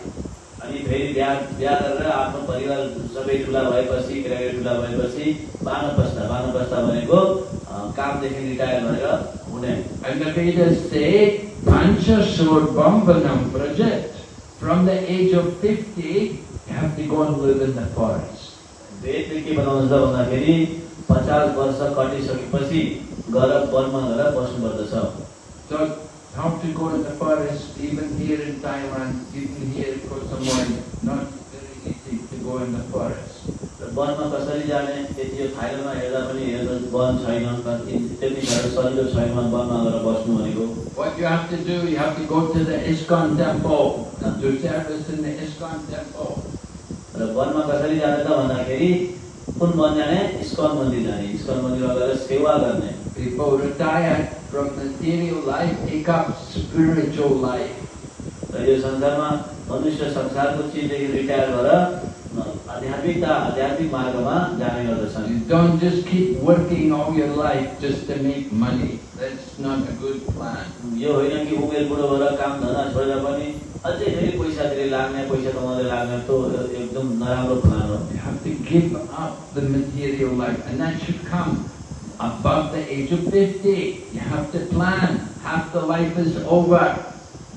अनि फेरि बिहा बिहा गरेर आफ्नो परिवार सबै ठुला भएपछि केटाकेटी ठुला भएपछि बानप्रस्थ बानप्रस्थ भनेको कामदेखि रिटायर भएर हुने And the Vedas say, Pancha Bambanam Prajat. From the age of 50, you have to go and live in the forest. वेदले के बनाउँछ भन्दाखेरि पचास वर्ष कटिसकेपछि गएर वनमा गएर बस्नुपर्दछ So, how to go in the forest, even here in Thailand, even here in Koh Samui, not very easy to go in the forest. वनमा कसरी जाने यति यो थाइल्यान्डमा हेर्दा पनि हेर्दा वन छैन त्यति साह्रो सजिलो छैन वनमा गएर बस्नु भनेको। What you have to do, you have to go to the ISKCON temple. And do service in the ISKCON temple. र वनमा कसरी जाने त भन्दाखेरि कुन वन जाने? इस्कन मन्दिर जाने। इस्कन मन्दिरमा गएर सेवा गर्ने। People retired from material life, take up spiritual life. र यो संसारमा मनुष्य संसारको चिजदेखि रिटायर भएर आध्यात्मिकता आध्यात्मिक मार्गमा जाने गर्दछन् You don't just keep working all your life just to make money. That's not a good plan. यो होइन कि उमेर बुढो भएर काम धन्दा छोडेर पनि अझै फेरि पैसातिर लाग्ने पैसा कमाउँदै लाग्ने त्यो एकदम नराम्रो प्लान हो You have to give up the material life, and that should come above the age of 50. You have to plan. Half the life is over.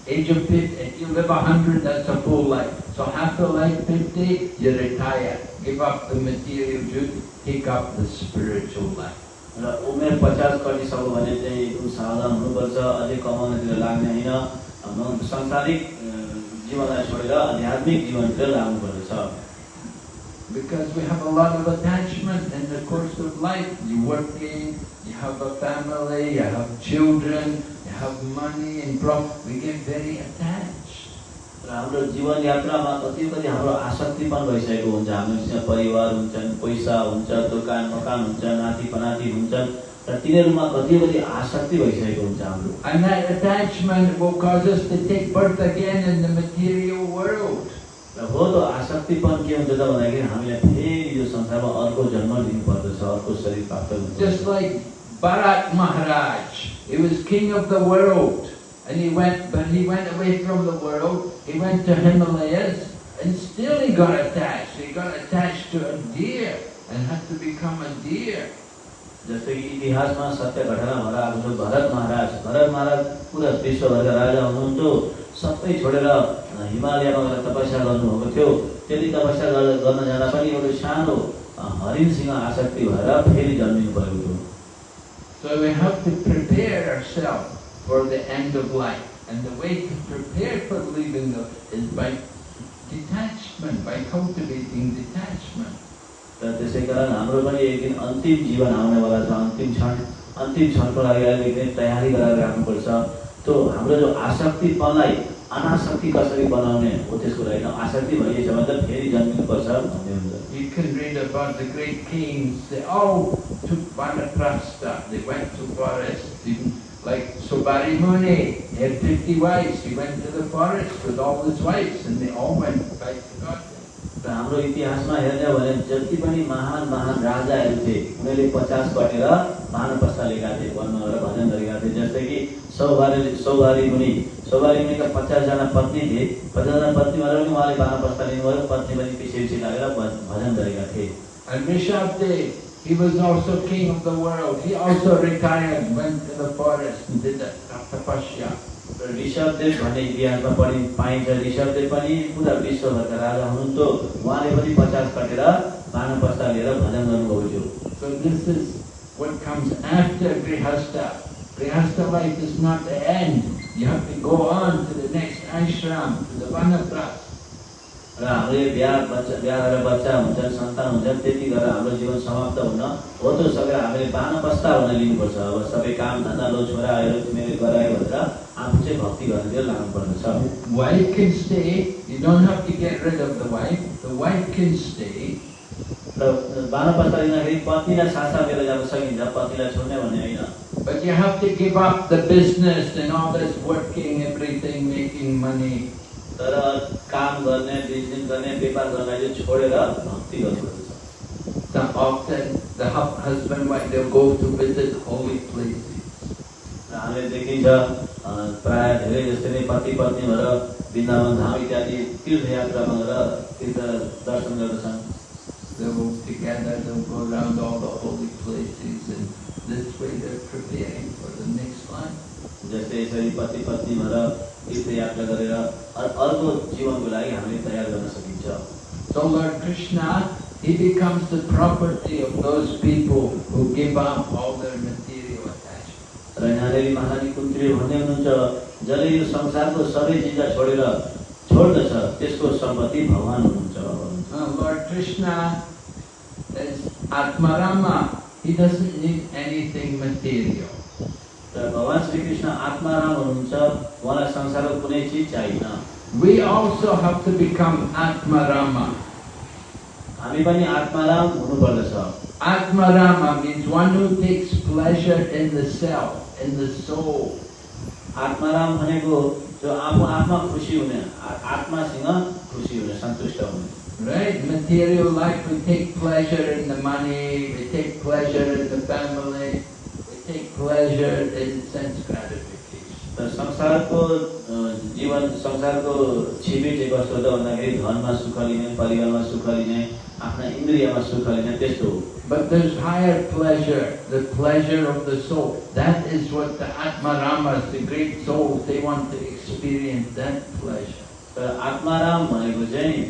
Age of 50, if you live 100, that's a full life. So half the life, 50, you retire. Give up the material duty, take up the spiritual life. र उमेर पचास कटिसक्यो भने चाहिँ एकदम सावधान हुनुपर्छ अझै कमाउनतिर लाग्ने होइन म- सांसारिक अ, जीवनलाई छोडेर आध्यात्मिक जीवनतिर लाग्नुपर्दछ Because we have a lot of attachment in the course of life. You're working, you have a family, you have children, you have money and pro- we get very attached. र हाम्रो जीवन यात्रामा कति कति हाम्रो आसक्तिपन भइसकेको हुन्छ हामीसँग परिवार हुन्छन् पैसा हुन्छ दोकान मकान हुन्छ नाति पनाति हुन्छन् र तिनीहरूमा कति कति आसक्ति भइसकेको हुन्छ हाम्रो र हो त आसक्तिपन के हुन्छ त भन्दाखेरि हामीलाई फेरि यो संसारमा अर्को जन्म लिनु पर्दछ अर्को शरीर प्राप्त Just हुन्छ like Bharat Maharaj, he was king of the world. And he went, but he went away from the world. He went to Himalayas, and still he got attached. He got attached to a deer and had to become a deer. जस्तै कि इतिहासमा सत्य घटना भएर आएको छ भरत महाराज भरत महाराज पुरा विश्वभरका राजा हुनुहुन्थ्यो सबै छोडेर हिमालयमा गएर तपस्या गर्नुभएको थियो त्यति तपस्या गर- गर्न जाँदा पनि एउटा सानो हरिणसँग आसक्ति भएर फेरि जन्मिनु परेको थियो So we have to prepare ourselves for the end of life. And the way to prepare for leaving the, is by detachment, by cultivating detachment. र त्यसै कारण हाम्रो पनि एक दिन अन्तिम जीवन आउनेवाला छ अन्तिम क्षण अन्तिम क्षणको लागि नै तयारी गराएर राख्नुपर्छ त्यो हाम्रो जो आसक्तिपनलाई अनासक्ति कसरी बनाउने हो त्यसको लागि न आसक्ति भइएछ भने त फेरि जन्मिनुपर्छ भन्ने हुन्छ You can read about the great kings, they all took vanaprastha, they went to forest, even like Sobari Muni, he had 50 wives, he went to the forest with all his wives and they all went back to God. हाम्रो इतिहासमा हेर्ने भने जति महान महान राजाहरू थिए उनीहरूले पचास कटेर भानुपस्ता लिएका थिए वनमा गएर भजन गरेका थिए। जस्तै कि सौभारी सौभारी मुनि सौभारी मुनिका पचासजना पत्नी थिए। पचासजना पत्नी भएर पनि उहाँले भानुपस्ता लिनुभयो। पत्नी पनि पछि पछि लागेर भजन गरेका थिए। He was also king of the world, he also retired, went to the forest and did the tapasya. Rishabhdev भन्ने इतिहासमा पढि पाइन्छ ऋषभदेव पनि पुरा विश्वभरका राजा हुनुहुन्थ्यो उहाँले पनि पचास कटेर पस्ता लिएर भजन गर्नुभएको थियो So this is what comes after Grihastha. Grihastha life is not the end. You have to go on to the next ashram, to the Vanaprastha. र हाम्रो यो बिहा बच्चा बिहा गरेर बच्चा हुन्छन् सन्तान हुन्छन् त्यति गरेर हाम्रो जीवन समाप्त हुन हो त्यो सकेर हामीले बानपस्ता हुन लिनुपर्छ अब सबै काम धन्दा लो छोराहरू तिमीले गरायो भनेर आफू चाहिँ भक्ति गर्नेतिर लाग्नुपर्नेछ Wife can stay. You don't have to get rid of the wife. The wife can stay. र लिँदाखेरि पत्नीलाई साथमा लिएर जान सकिन्छ पत्नीलाई छोड्ने भन्ने होइन But you have to give up the business and all this working, everything, making money. तर काम गर्ने बिज़नेस गर्ने व्यापार गर्नलाई चाहिँ छोडेर भक्ति गर्नुपर्छ So often the husband wife they'll go to visit holy places. हामीले देखिन्छ प्राय धेरै जस्तै नै पति पत्नी भएर वृन्दावन धाम इत्यादि तीर्थयात्रामा गएर तीर्थ दर्शन गर्दछन् They'll go together, they'll go around all the holy places and this way they're preparing for the next life. जस्तै यसरी पति पत्नी भएर तीर्थयात्रा गरेर अ- अर्को जीवनको लागि हामीले तयार गर्न सकिन्छ So Lord Krishna, he becomes the property of those people who give up all their material attachments. र यहाँनिर महारानी कुन्त्री भन्ने हुनुहुन्छ जसले यो संसारको सबै चिज छोडेर छोड्दछ त्यसको संपत्ति भगवान् हुनुहुन्छ Uh, Lord Krishna is Atmarama. He doesn't need anything material. र भगवान् श्रीकृष्ण आत्माराम हुनुहुन्छ उहाँलाई संसारको कुनै चिज चाहिएन We also have to become Atmarama. हामी पनि Atmaram हुनुपर्दछ Atmarama means one who takes pleasure in the self, in the soul. Atmaram भनेको जो आफू आत्मा खुसी हुने आ- आत्मासँग खुसी हुने सन्तुष्ट हुने Right? Material life, we take pleasure in the money, we take pleasure in the family, we Take pleasure in sense gratification. र संसारको जीवन संसारको चाहिँ कस्तो त भन्दाखेरि धनमा सुख लिने परिवारमा सुख लिने आफ्ना इन्द्रियमा सुख लिने त्यस्तो हो But there's higher pleasure, the pleasure of the soul. That is what the Atmaramas, the great souls, they want to experience that pleasure. तर आत्माराम भनेको चाहिँ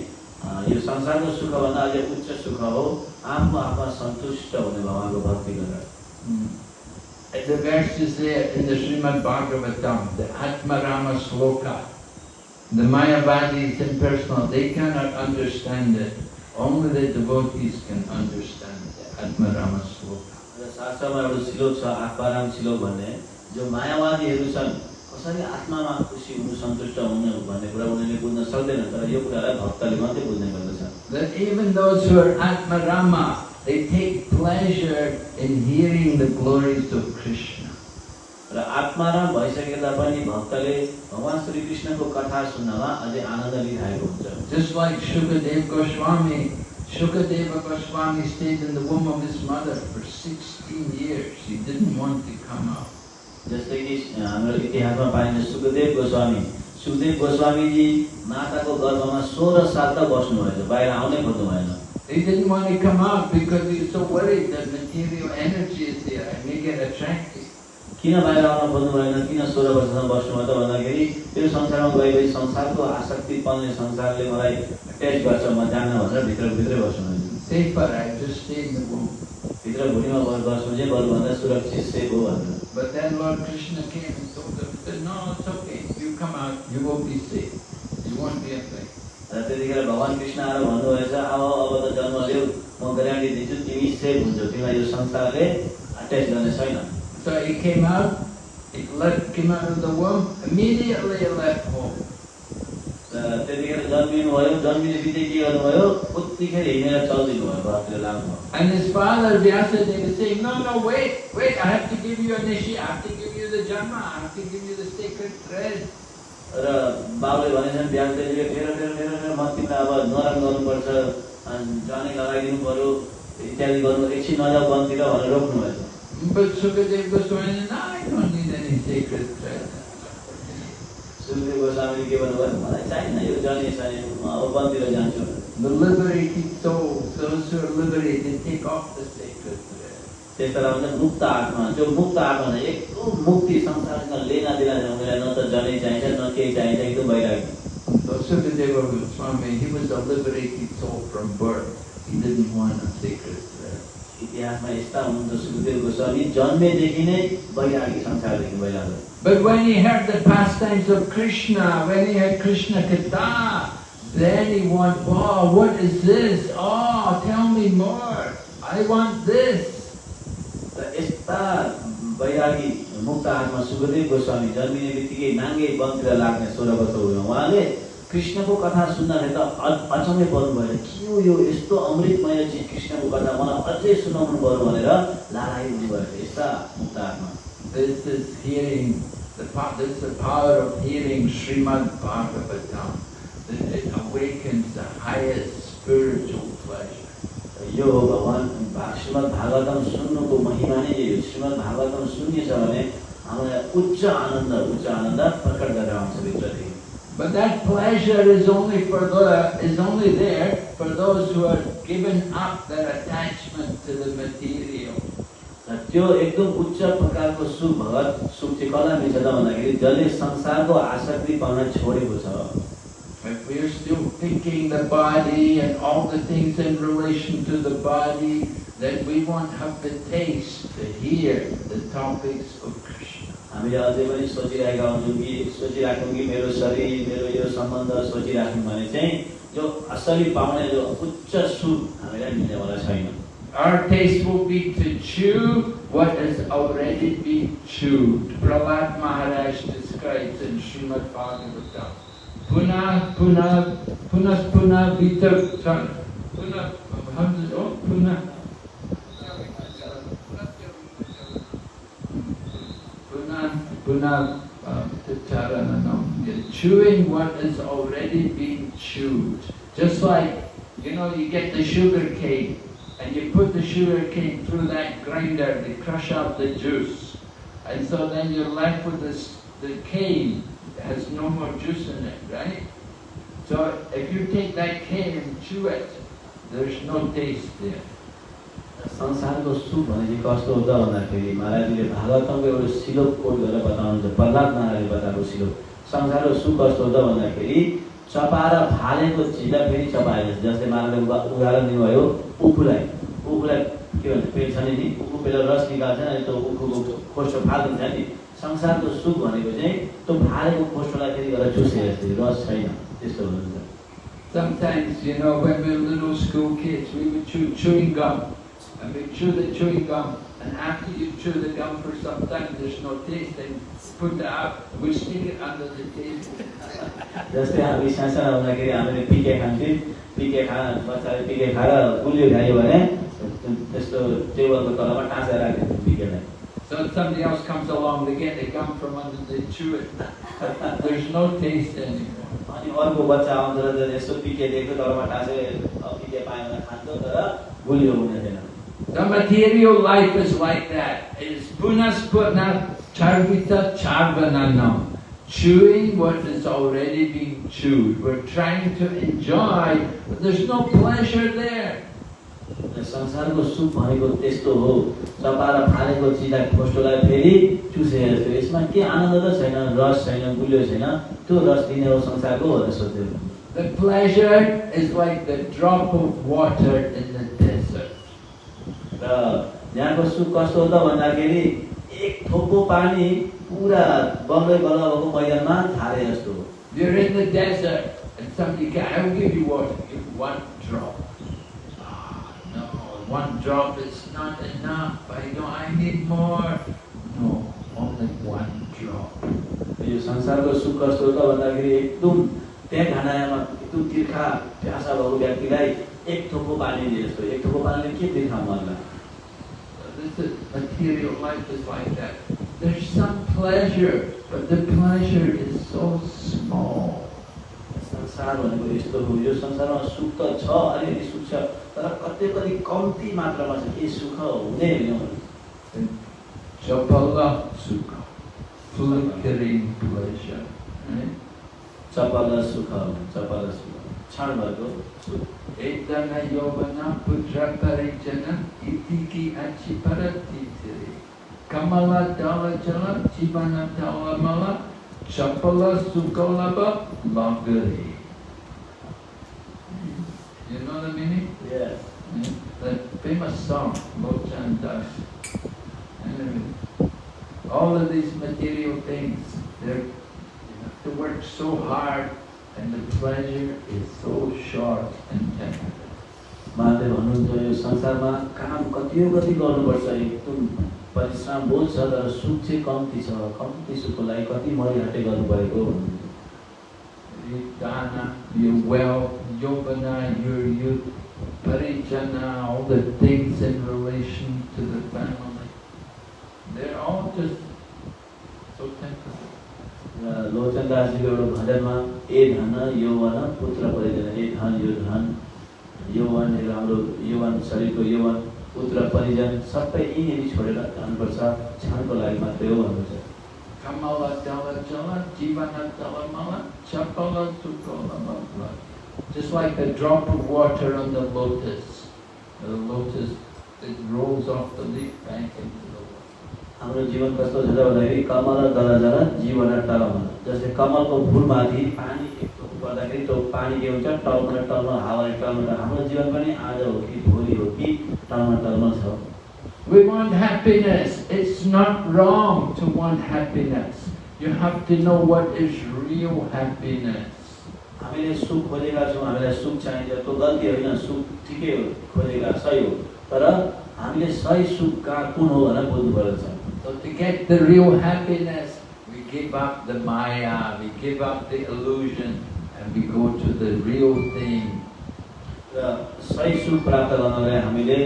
यो संसारको सुखभन्दा अझै उच्च सुख हो आफू आफमा सन्तुष्ट हुने भगवान्को भक्ति गरेर Mm. The verse is there in the Srimad Bhagavatam, the Atmarama Sloka. The Mayavadis impersonal, they cannot understand it. Only the devotees can understand the Atmarama Sloka. र शास्त्रमा एउटा श्लोक छ आत्माराम श्लोक भन्ने जो मायावादीहरू छन् कसरी आत्मामा खुसी हुनु सन्तुष्ट हुनु भन्ने कुरा उनीहरूले बुझ्न सक्दैन तर यो कुरालाई भक्तले मात्रै बुझ्ने गर्दछन् That even those who are Atmarama, they take pleasure in hearing the glories of Krishna. र आत्माराम भइसके तापनि भक्तले भगवान् श्रीकृष्णको कथा सुन्नमा अझै आनन्द लिइरहेको हुन्छ Just like Shukadev Goswami, Shukadeva Goswami stayed in the womb of his mother for 16 years. He didn't want to come out. जस्तै कि हाम्रो इतिहासमा पाइन्छ सुखदेव गोस्वामी सुखदेव गोस्वामीजी माताको गर्भमा सोह्र साल त बस्नुभएछ बाहिर आउनै खोज्नु भएन He didn't want to come out because he was so worried that material energy is there and may get attracted. किन बाहिर आउन खोज्नु भएन किन सोह्र वर्षसम्म बस्नुभयो त भन्दाखेरि त्यो संसारमा गएपछि संसारको आसक्ति पाउने संसारले मलाई टेस्ट गर्छ म जान्न भनेर भित्रभित्रै बस्नुभएछ Safer, I just stay in the womb. भित्र भुँडीमा ब- बस्नु चाहिँ बरुभन्दा सुरक्षित सेफ हो भनेर But then Lord Krishna came and told him, said, no, it's okay. You come out, you will be safe. You won't be affected. र त्यतिखेर भगवान् कृष्ण आएर भन्नुभएछ अब अब त जन्म लिऊ म ग्यारेन्टी दिन्छु तिमी सेफ हुन्छौ तिमीलाई यो संसारले टेस्ट गर्ने छैन So he came out, he left, came out of the womb, immediately he left home. र त्यतिखेर जन्मिनुभयो जन्मिने बित्तिकै के गर्नुभयो उत्तिखेर हिँडेर चलिदिनु भयो घरतिर लाग्नुभयो And his father, Vyasadeva, is saying, no, no, wait, wait, I have to give you a nishi, I have to give you the janma, I have to give you the sacred thread. र बाबुले भनेछन् व्यासदेवीले फेर फेर फेर फेर म तिमीलाई अब नरम गर्नुपर्छ जाने लगाइदिनु पऱ्यो इत्यादि गर्नु एकछिन नजाऊ वनतिर भनेर रोक्नुभएछ sacred thread. सुखदेव गोस्वामीले के भन्नुभयो मलाई चाहिएन यो जने छैन म अब वनतिर जान्छु। The liberated souls, those who are liberated, take off the sacred thread. त्यस बेला भन्छ मुक्त आत्मा जो मुक्त आत्मा छ एकदम मुक्ति संसारसँग लेना देना छ उनीहरूलाई न त जनै चाहिन्छ न केही चाहिन्छ एकदम वैराग्य So Sukadeva Goswami, he was a liberated soul from birth. He didn't want a sacred thread. इतिहासमा यस्ता हुनुहुन्छ सुखदेव गोस्वामी जन्मेदेखि नै वैरागी संसारदेखि वैराग्य But when he heard the pastimes of Krishna, when he heard Krishna Katha, Then he wants, wow, what is this? Oh, tell me more. I want this. वैरागी मुक्त आत्मा सुखदेव गोस्वामी जन्मिने बित्तिकै नाङ्गे वनतिर लाग्ने सोह्र वर्ष हुनु उहाँले कृष्णको कथा सुन्दाखेरि त अचम्मै पर्नुभयो के हो यो यस्तो अमृतमय चिज कृष्णको कथा मलाई अझै सुनाउनु पर्यो भनेर लालाइ हुनुभयो यस्ता मुक्त आत्मा This is hearing, the, po- this is the power of hearing Srimad Bhagavatam. It awakens the highest spiritual pleasure. यो भगवान् श्रीमद् भागवतम सुन्नुको महिमा नै यही हो। श्रीमद् भागवतम भने हामीलाई उच्च आनन्द उच्च आनन्द प्रकट गरेर आउँछ भित्रदेखि। But that pleasure is only for the, is only there for those who are given up their attachment to the material. त्यो एकदम उच्च प्रकारको सुख भगत सुख चाहिँ कसलाई मिल्छ त भन्दाखेरि जसले संसारको आसक्ति पाउन छोडेको छ। If we are still thinking the body and all the things in relation to the body, then we won't have the taste to hear the topics of Krishna. हामीले अझै पनि सोचिरहेका हुन्छौँ कि सोचिराख्यौँ कि मेरो शरीर मेरो यो सम्बन्ध सोचिराख्यौँ भने चाहिँ जो असली पाउने जो उच्च सुख हामीलाई मिल्नेवाला छैन Our taste will be to chew what has already been chewed. Prahlad Maharaj describes in Srimad Bhagavatam. Puna, puna, puna, puna, vita, puna, how does it, oh, puna, puna, puna, um, tacharananam. You're chewing what has already been chewed. Just like, you know, you get the sugar cane and you put the sugar cane through that grinder, they crush out the juice. And so then you're left with this, the cane has no more juice in it, right? So if you take that cane and chew it, there's no taste there. संसारको चाहिँ कस्तो हुन्छ भन्दाखेरि महाराजजीले भागवतमको एउटा श्लोक coat गरेर बताउनुहुन्छ प्रहलाद महाराजले बताएको श्लोक संसारको सुख कस्तो हुन्छ भन्दाखेरि चपाएर फालेको चिजलाई फेरि चपाएको छ जस्तै महाराजले उदा- उदाहरण दिनुभयो उखुलाई उखुलाई के भन्छ पेट छ नि उखु पहिला रस निकाल्छ अनि त्यो उखुको खोस्टो फालिदिन्छ नि संसारको सुख भनेको चाहिँ त्यो फालेको खोस्टोलाई फेरि गरेर चुसे जस्तै रस छैन त्यस्तो हुनुहुन्छ Sometimes, you know, when we were little school kids, we would chew chewing gum. And we chew the chewing gum, and after you chew the gum for some time, there's no taste, and put it out, we stick it under the table. जस्तै हामी सानो हुँदाखेरि हामीले पिके खान्थ्यौँ पिके खा बच्चाले पिके खाएर गुलियो खायो भने त्यस्तो टेबलको तलमा टाँसेर राख्थ्यौँ पिकेलाई So somebody else comes along, they get the gum from under, they chew it. *laughs* There's no taste anymore. अनि अर्को बच्चा आउँदो रहेछ यसो पिके देख्यो तलमा टाँसे अब पिके पायो भने खान्थ्यो तर गुलियो हुने थिएन The material life is like that. It's punas puna charvita charvananam. Chewing what has already been chewed. We're trying to enjoy, but there's no pleasure there. संसारको सुख भनेको त्यस्तो हो चपाएर फालेको चिजलाई खोस्टोलाई फेरि चुसे जस्तो यसमा के आनन्द त छैन रस छैन गुलियो छैन त्यो रस दिने हो संसारको भनेर सोध्यो The pleasure is like the drop of water in the desert. र यहाँको सुख कस्तो हो त भन्दाखेरि एक थोपो पानी पुरा बम्बई बल्ल भएको मैदानमा थाले जस्तो हो You're in the desert and somebody can, I'll give you water, give one drop. Ah, no, one drop is not enough. I know I need more. No, only one drop. यो संसारको सुख कस्तो हो त भन्दाखेरि एकदम त्यहाँ खानामा एकदम तिर्खा प्यासा भएको व्यक्तिलाई एक थोपो पानी दिए जस्तो एक थोपो पानीले के तिर्खा मनलाई This is, material life is like that. There's some pleasure, but the pleasure is so small. संसार भनेको यस्तो हो यो संसारमा सुख त छ अलिअलि सुख छ तर कति कति कम्ती मात्रामा छ के सुख हुँदै होइन Chapala sukha, flickering pleasure. Right? चपल सुख चपल सुख क्षण भएको सुख Etana yovana putra parijana itiki achiparati tiri. Kamala dala jala jivana dala mala chapala sukalaba lagari. You know the meaning? Yes. Yeah. The famous song, Lochan Das. Anyway, all of these material things, they're, you have to work so hard And the pleasure is so short and temporary. Mahadev भन्नुहुन्छ यो संसारमा काम कति हो कति गर्नुपर्छ एकदम परिश्रम बहुत छ तर सुख चाहिँ कम्ती छ कम्ती सुखको लागि कति मरिहाटे गर्नु परेको भन्नुहुन्छ Your dana, your wealth, yovana, your youth, parijana, all the things in relation to the family, they're all just so temporary. एउटा भजनमा ए धन यौवन पुत्र परिजन ए धन यो धन यौवन यौवन शरीरको यौवन पुत्र परिजन सबै छोडेर जानुपर्छ क्षणको लागि मात्रै हो भन्नुहुन्छ mala. Just like a drop of water on the lotus. The lotus, it rolls off the leaf back into the water. हाम्रो जीवन कस्तो छ त भन्दाखेरि कमल दला जला जीवन टलमल जस्तै कमलको फुलमाथि पानी एकचोटि पर्दाखेरि त्यो पानी के हुन्छ टलमल टलमल हावाले टलमल हाम्रो जीवन पनि आज हो कि भोलि हो कि टलमल टलमल छ We want happiness. It's not wrong to want happiness. You have to know what is real happiness. हामीले सुख खोजेका छौँ हामीलाई सुख चाहिन्छ त्यो गल्ती होइन सुख ठिकै हो खोजेका सही हो तर हामीले सही सुख कहाँ कुन हो भनेर बुझ्नु पर्छ So to get the real happiness, we give up the maya, we give up the illusion, and we go to the real thing. र सही सुख प्राप्त गर्नलाई हामीले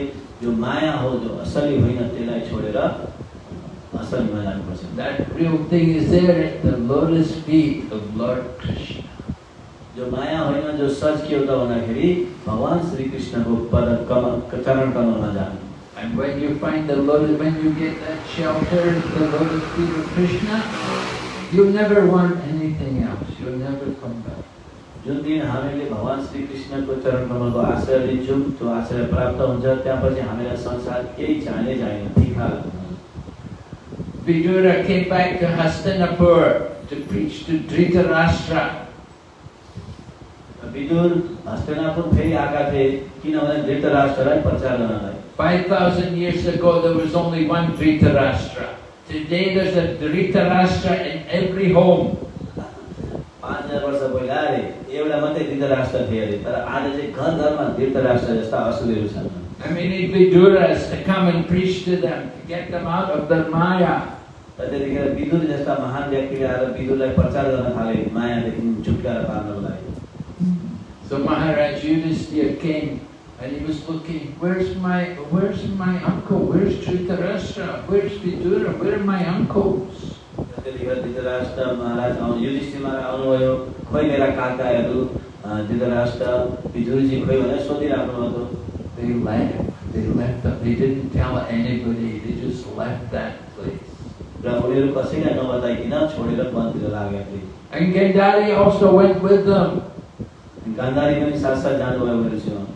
जो माया हो जो असली होइन त्यसलाई छोडेर असलीमा जानुपर्छ That real thing is there at the lotus feet of Lord Krishna. जो माया होइन जो सच के हो त भन्दाखेरि भगवान् श्री कृष्णको पद कमल चरण कमलमा जाने And when you find the lotus, when you get that shelter, the lotus feet of Krishna, you'll never want anything else. You'll never come back. जुन दिन हामीले भगवान् श्री कृष्णको चरण कमलको आश्रय लिन्छौँ त्यो आश्रय प्राप्त हुन्छ त्यहाँपछि हामीलाई संसार केही चाहिने चाहिने तिखा Vidura came back to Hastinapur to preach to Dhritarashtra. Vidur Hastinapur फेरि आएका थिए किनभने धृतराष्ट्रलाई प्रचार गर्नलाई 5,000 years ago, there was only one Dhritarashtra. Today, there's a Dhritarashtra in every home. पाँच हजार वर्ष पहिला अरे एउटा मात्रै धृतराष्ट्र थिए अरे तर आज चाहिँ घर घरमा धृतराष्ट्र जस्ता असुरहरू छन् And we need Viduras to come and preach to them, to get them out of their Maya. र त्यतिखेर विदुर जस्ता महान व्यक्तिले आएर विदुरलाई प्रचार गर्न थाले मायादेखि छुटकारा पार्नको लागि So Maharaj Yudhisthira came and he was looking, where's my, where's my uncle? Where's Dhritarashtra? Where's Vidura? Where are my uncles? र त्यतिखेर धृतराष्ट्र महाराज आउनु युधिष्ठिर महाराज आउनुभयो खोइ मेरा काकाहरू अ, धृतराष्ट्र विदुरजी खोइ भनेर सोधिराख्नु भएको They left. They left. them. They didn't tell anybody. They just left that place. र उनीहरू कसैलाई नबताइकन छोडेर वनतिर लाग्यो फेरि And Gandhari also went with them. Gandhari पनि साथसाथ जानुभयो उनीहरूसँग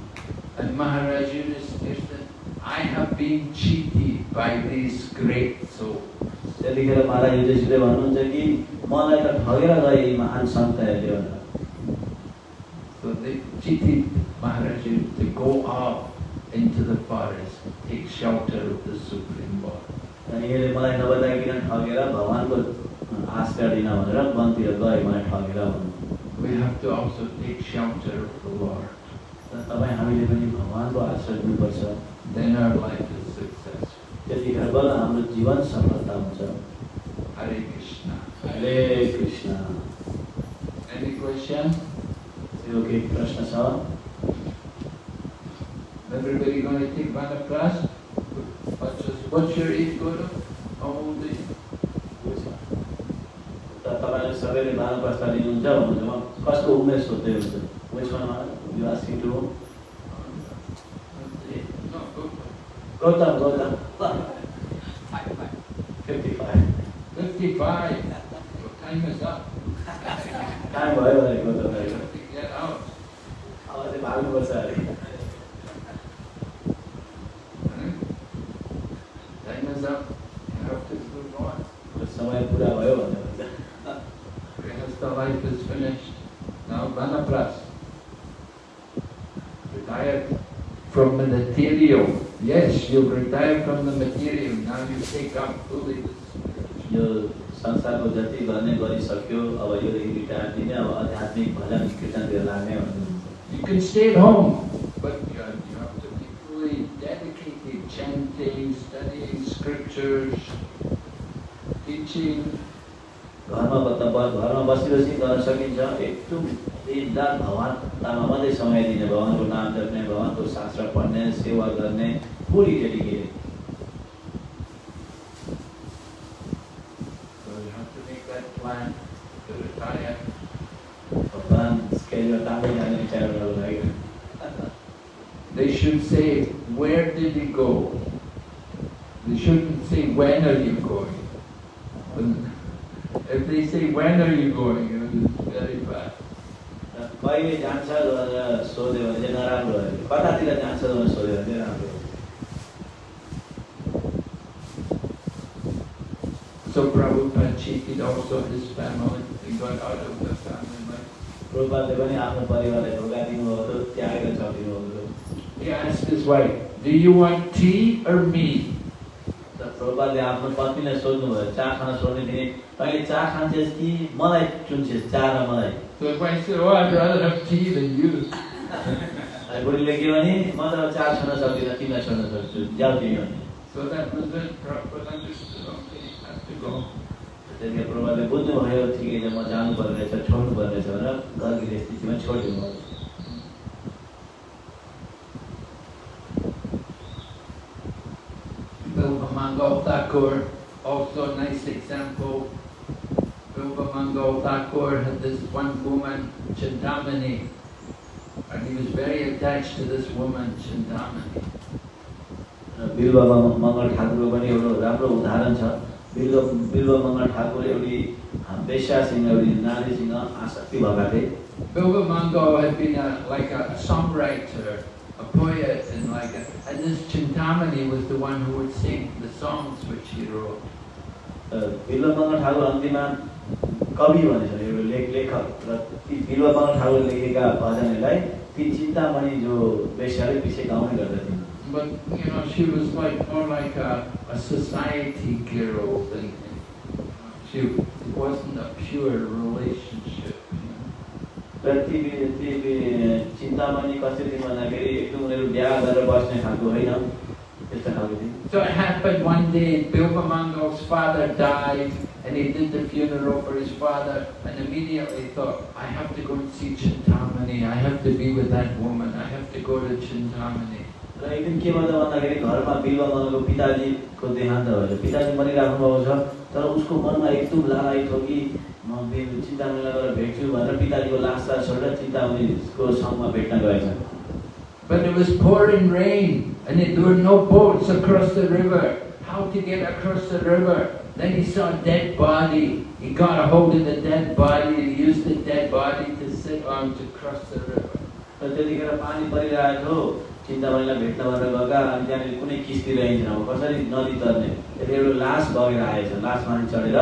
And Maharaj Yudhisthira I have been cheated by these great souls. त्यतिखेर महाराज युधिष्ठिरले भन्नुहुन्छ कि मलाई त ठगेर गए यी महान सन्तहरूले भनेर So they cheated Maharaj to go off into the forest, take shelter of the Supreme Lord. यसले मलाई नबताइकन ठगेर भगवान्को आश्रय दिन भनेर वनतिर गए मलाई ठगेर भन्नु We have to also take shelter of the Lord. र तपाईँ हामीले पनि भगवान्को आश्रय दिनुपर्छ Then our life is successful. त्यतिखेर बल्ल हाम्रो जीवन सफलता हुन्छ Hare Krishna. हरे कृष्ण Any question? यो केही प्रश्न छ Everybody going to take Vana class? What's, your- what's your age, Guru? त तपाईँले सबैले बाल प्रस्ताव लिनुहुन्छ भन्नुहुन्छ म कस्तो उमेर सोध्दै हुन्छ विचमा you asking to No, go. Gautam Gautam fifty five 55. Your time is up. Time भयो भने from the material. Yes, you've retired from the material. Now you take up fully the spiritual. यो संसारको जति गर्ने गरिसक्यो अब योदेखि रिटायर दिने अब आध्यात्मिक भजन कीर्तनतिर लाग्ने भन्नुहुन्छ You can stay at home, but you have, you have to be fully dedicated, chanting, studying scriptures, teaching. घरमा बस्दा बस घरमा बसी बसी गर्न सकिन्छ एकदम दिनरात भगवान्तामा मात्रै समय दिने भगवान्को नाम जप्ने भगवान्को शास्त्र पढ्ने सेवा गर्ने Puri dedicated So you have to make that plan to retire. भगवान् स्केलमा टाढै जाने विचार गर्नु लागि They should say, where did he go? They shouldn't say, when are you going? When- If they say, when are you going, it's very bad. कहिले जान्छ भनेर सोध्यो भने चाहिँ नराम्रो हो कतातिर जान्छ भनेर सोध्यो भने चाहिँ राम्रो हो So Prabhupada cheated also his family. He got out of the family life. प्रभुपादले पनि आफ्नो परिवारलाई धोका दिनुभएको थियो त्यागेर चलिदिनु भएको थियो He asked his wife, do you want tea or me? गोपालले आफ्नो पत्नीलाई सोध्नुभयो चाह खान सोध्ने थिए तैँले चाह खान्छेस् कि मलाई चुन्छेस्? चाह र मलाई? *laughs* बुढीले के भने म त चाह छोड्न सक्दिनँ तिमीलाई छोड्न सक्छु। जाऊ तिमी भने प्रभुले बुझ्नुभयो ठिकै छ म जानु पर्दैछ छोड्नु पर्दैछ रहेछ भनेर घर गृहस्थीमा छोडिदिनु Mangal Thakur, also a nice example. Rupa Mangal Thakur had this one woman, Chintamani, and he was very attached to this woman, Chintamani. बिल्वा मङ्गल ठाकुरको पनि एउटा राम्रो उदाहरण छ बिल्व बिल्व मङ्गल ठाकुर एउटी वेश्यासँग एउटी नारीसँग आसक्ति भएका थिए Bilva Mangal had been like a songwriter a poet, and like a, and this Chintamani was the one who would sing the songs which he wrote. र बिल्व मङ्गल ठाकुर अन्तिममा कवि भनेछ एउटा लेख लेखक र ती बिल्व मङ्गल ठाकुर लेखेका भजनहरूलाई ती चिन्तामणि जो वेश्याले पछि गाउने गर्दथे But, you know, she was like more like a, a society girl than, she it wasn't a pure relationship. चिन्तामणि कसरी भन्दाखेरि एकदम उनीहरू बिहा गरेर बस्ने खालको होइन So it happened one day, Bilvamangal's father died and he did the funeral for his father and immediately thought, I have to go and see Chintamani, I have to be with that woman, I have to go to Chintamani. र एक दिन के भयो त भन्दाखेरि घरमा बिल्वा मनको पिताजीको देहान्त भयो पिताजी मरिराख्नु भएको छ तर उसको मनमा एकदम लालाइ थियो कि म चिन्तामणिलाई गएर भेट्छु भनेर पिताजीको लासलाई छोडेर चिन्तामणिको सँगमा भेट्न गएछ But it was pouring rain, and there were no boats across the river. How to get across the river? Then he saw a dead body. He got a hold of the dead body and he used the dead body to sit on to cross the river. र त्यतिखेर पानी परिरहेको थियो चिन्तामणिलाई भेट्न भनेर गएका अनि त्यहाँनिर कुनै किस्ती रहन्छ अब कसरी नदी तर्ने त्यति एउटा लास बगेर आएछ लासमाथि चढेर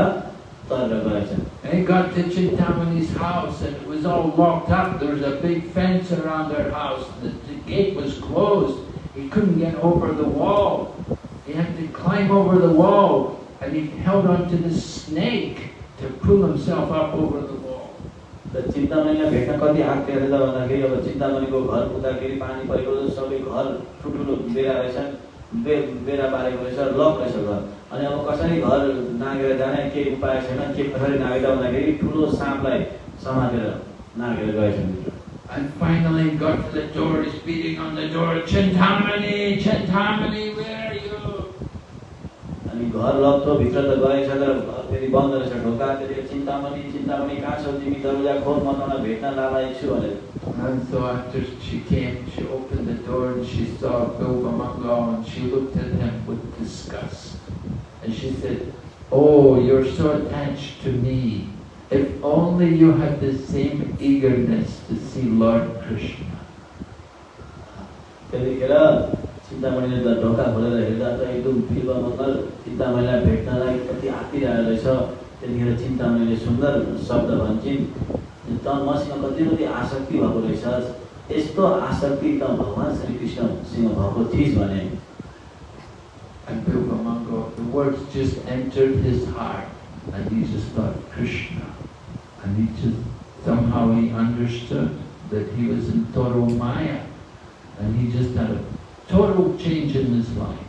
तरेर गएछ And he got to Chintamani's house and it was all locked up. There was a big fence around their house. The, the gate was closed. He couldn't get over the wall. He had to climb over the wall and he held onto the snake to pull himself up over the wall. चिन्तामणिलाई भेट्न कति आँट हेरेर भन्दाखेरि अब चिन्तामणिको घर पुग्दाखेरि पानी परेको सबै घर ठुल्ठुलो बेरा रहेछन् बे बेरा बारेको रहेछ लक रहेछ घर अनि अब कसरी घर नागेर जाने केही उपाय छैन के कसरी नागेर भन्दाखेरि ठुलो साँपलाई समातेर नागेर गएछन् And finally got to the door, beating on the door, Chintamani, Chintamani, where? घर भित्र त गएछ तर फेरि बन्द रहेछ ढोका कहाँ तिमी म तँलाई भेट्न छु And so after she came, she opened the door and she saw Bilvamangal and she looked at him with disgust. And she said, Oh, you're so attached to me. If only you had the same eagerness to see Lord Krishna. चिन्तामणिले त ढोका खोलेर हेर्दा त एकदम बिल्व मङ्गल चिन्तामणिलाई भेट्नलाई कति आँटिरहेको रहेछ त्यतिखेर चिन्तामणिले सुन्दर शब्द भन्छन् त मसँग कति कति आसक्ति भएको रहेछ यस्तो आसक्ति त भगवान् श्रीकृष्णसँग भएको थिइस् भने And Bilba Mangal, the words just entered his heart. and he just thought Krishna. And he just, somehow he understood that he was in total Maya. And he just had a total change in his life.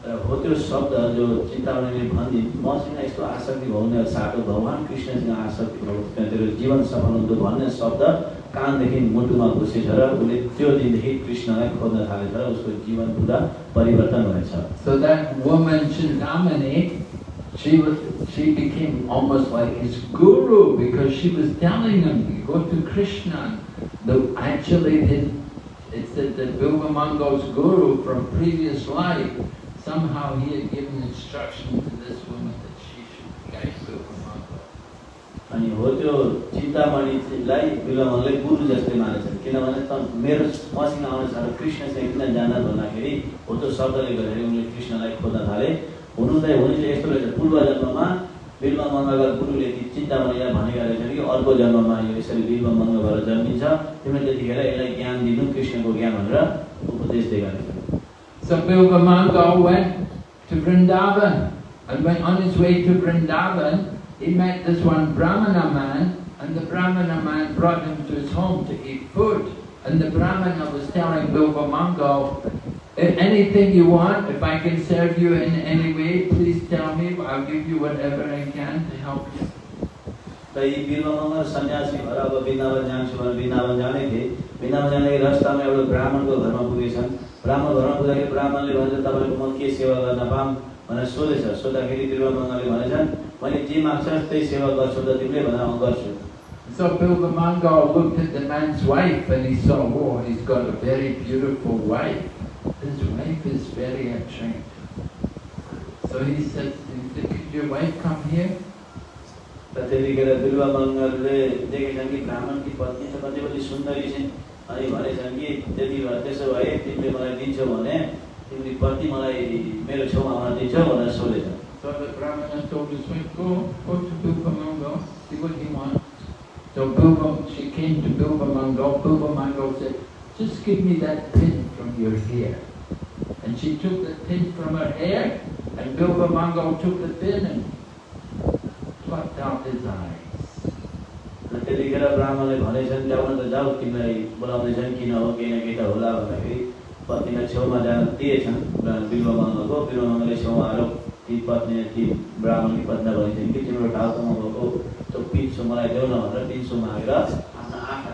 हो त्यो शब्द जो चिन्तावनीले भनिदिन् मसँग यस्तो आसक्ति भयो साटो भगवान् कृष्णसँग आसक्ति भयो त्यो जीवन सफल हुन्छ भन्ने शब्द कानदेखि मुटुमा घुसेछ र उसले त्यो दिनदेखि कृष्णलाई खोज्न थालेछ र उसको जीवन पुरा परिवर्तन भएछ so that woman should dominate She it said that Bilba Mango's guru from previous life, somehow he had given instruction to this woman that she should guide Bilba Mango. अनि हो त्यो चिन्तामणिलाई बिलमनले गुरु जस्तै मानेछन् किनभने त मेरो मसँग आउने छ र कृष्णसँग किन जान भन्दाखेरि हो त्यो शब्दले गर्दाखेरि उनले कृष्णलाई खोज्न थाले हुनु त हुनु चाहिँ यस्तो रहेछ पूर्व जन्ममा बिल्व मङ्गलका गुरुले ती चिन्तामणिलाई भनेका रहेछन् कि अर्को जन्ममा यो यसरी बिल्व मङ्ग जन्मिन्छ तिमीले त्यतिखेर यसलाई ज्ञान दिनु कृष्णको ज्ञान भनेर उपदेश दिएका रहेछन् So Bilba Mango went to Vrindavan and went on his way to Vrindavan he met this one Brahmana man and the Brahmana man brought him to his home to eat food. And the Brahmana was telling Bilba Mango, anything you want, if I can serve you in any way, please tell me, I'll give you whatever I can to help you. त यी बिल्वमङ्ग सन्यासी भएर अब वृन्दावन जान्छु भनेर वृन्दावन जाने थिए वृन्दावन जाने रास्तामा एउटा ब्राह्मणको घरमा पुगेछन् ब्राह्मण घरमा पुग्दाखेरि ब्राह्मणले भन्छ तपाईँको म के सेवा गर्न पाऊँ भनेर सोधेछ सोद्धाखेरि बिल्वमङ्गले भनेछन् मैले जे माग्छस् त्यही सेवा गर्छु त तिमीले भनेर म गर्छु So Bilba Mango looked at the man's wife and he saw, oh, he's got a very beautiful wife. his wife is very uptight. So he says, could your wife come here? त्यतिखेर बिल्वा बङ्गरले देखेछन् कि ब्राह्मण कि पत्नी त कति पनि सुन्दरी छिन् अनि भनेछन् कि त्यति भए त्यसो भए तिमीले मलाई दिन्छौ भने तिमीले पत्नी मलाई मेरो छेउमा आउन दिन्छौ भनेर सोधेछ So the Brahmana told his wife, go, go to Bilvamangal, see what he wants. So Bilbam, she came to Bilvamangal, Bilvamangal said, just give me that pin from your hair. And she took the pin from her hair, and Bilva Mangal took the pin and plucked out his eyes. त्यतिखेर ब्राह्मणले भनेछन् ल्याउन त जाऊ तिमीलाई बोलाउँदैछन् किन हो केही न केही त होला भन्दाखेरि पत्नीलाई छेउमा जान दिएछन् बिल्वा मङ्गलको बिल्वा मङ्गलले छेउमा आएर ती पत्नी ती ब्राह्मणकी पत्नी भनिन्छन् कि तिम्रो टाउकोमा भएको त्यो पिन्सो मलाई देऊ न भनेर पिन्सो मागेर आफ्ना आँखा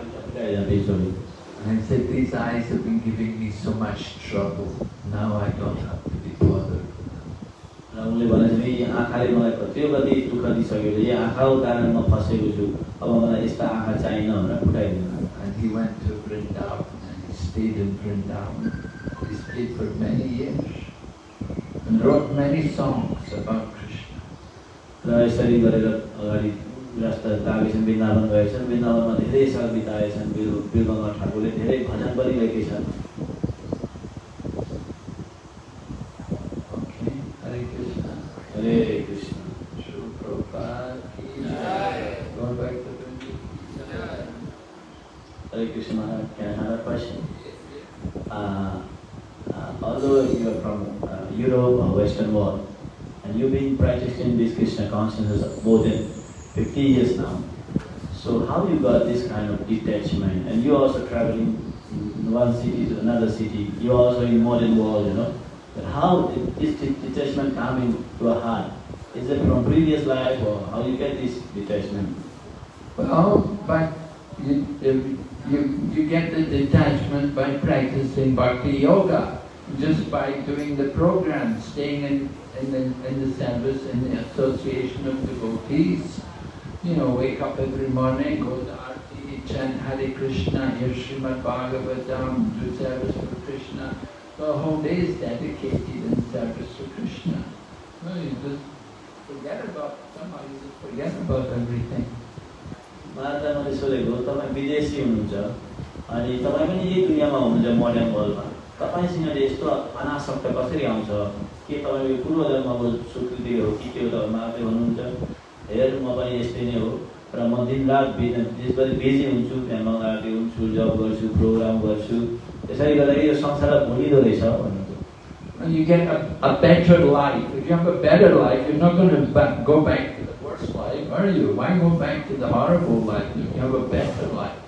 I said, these eyes have been giving me so much trouble. Now I don't have to be bothered. र उनले भनेछन् यी आँखाले मलाई कति कति दुःख दिइसक्यो यो आँखाको कारण म फँसेको छु अब मलाई यस्ता आँखा चाहिएन भनेर फुटाइदिनु And he went to Vrindavan and he stayed in Vrindavan. He stayed for many years and wrote many songs about Krishna. र यसरी गरेर अगाडि रास्ता लागेछन् वृन्दावन गएछन् वृन्दावनमा धेरै साल बिताएछन् बिल बिल्वमा ठाकुरले धेरै भजन पनि लेखेछन् Okay, Hare Krishna. Hare Krishna Srila Prabhupada ki jai. Going back to Vrindavan. Hare Krishna, can I have a question? Uh, uh, although you are from uh, Europe or Western world, and you've been practicing this Krishna consciousness more than 50 years now, so how you got this kind of detachment? And you also traveling in one city to another city, you also in modern world, you know. But how this detachment come into a heart? Is it from previous life or how you get this detachment? Well, but you, you, you get the detachment by practicing bhakti yoga, just by doing the program, staying in, in, the, in the service, in the association of devotees. You know, wake up every morning, go to Aarti, chant Hare Krishna, hear Srimad Bhagavatam, do service for Krishna. The whole day is dedicated in service for Krishna. No, you just forget about, somehow you just forget about everything. मलाई त मैले सोधेको तपाईँ विदेशी हुनुहुन्छ अनि तपाईँ पनि यही दुनियाँमा हुनुहुन्छ मोडर्न वर्ल्डमा तपाईँसँग यस्तो अनासक्त कसरी आउँछ के तपाईँको यो पूर्व स्वीकृति हो कि के हो तपाईँ मात्रै भन्नुहुन्छ हेर म पनि यस्तै नै हो र म दिनरात बिज देशभरि बिजी हुन्छु त्यहाँ मगाएको हुन्छु जब गर्छु प्रोग्राम गर्छु त्यसरी गर्दाखेरि यो संसार भुलिँदो रहेछ भन्नुहुन्छ you get a, a better life. If you have a better life, you're not going to back, go back to the world. are you? Why go back to the horrible life if you have a better life?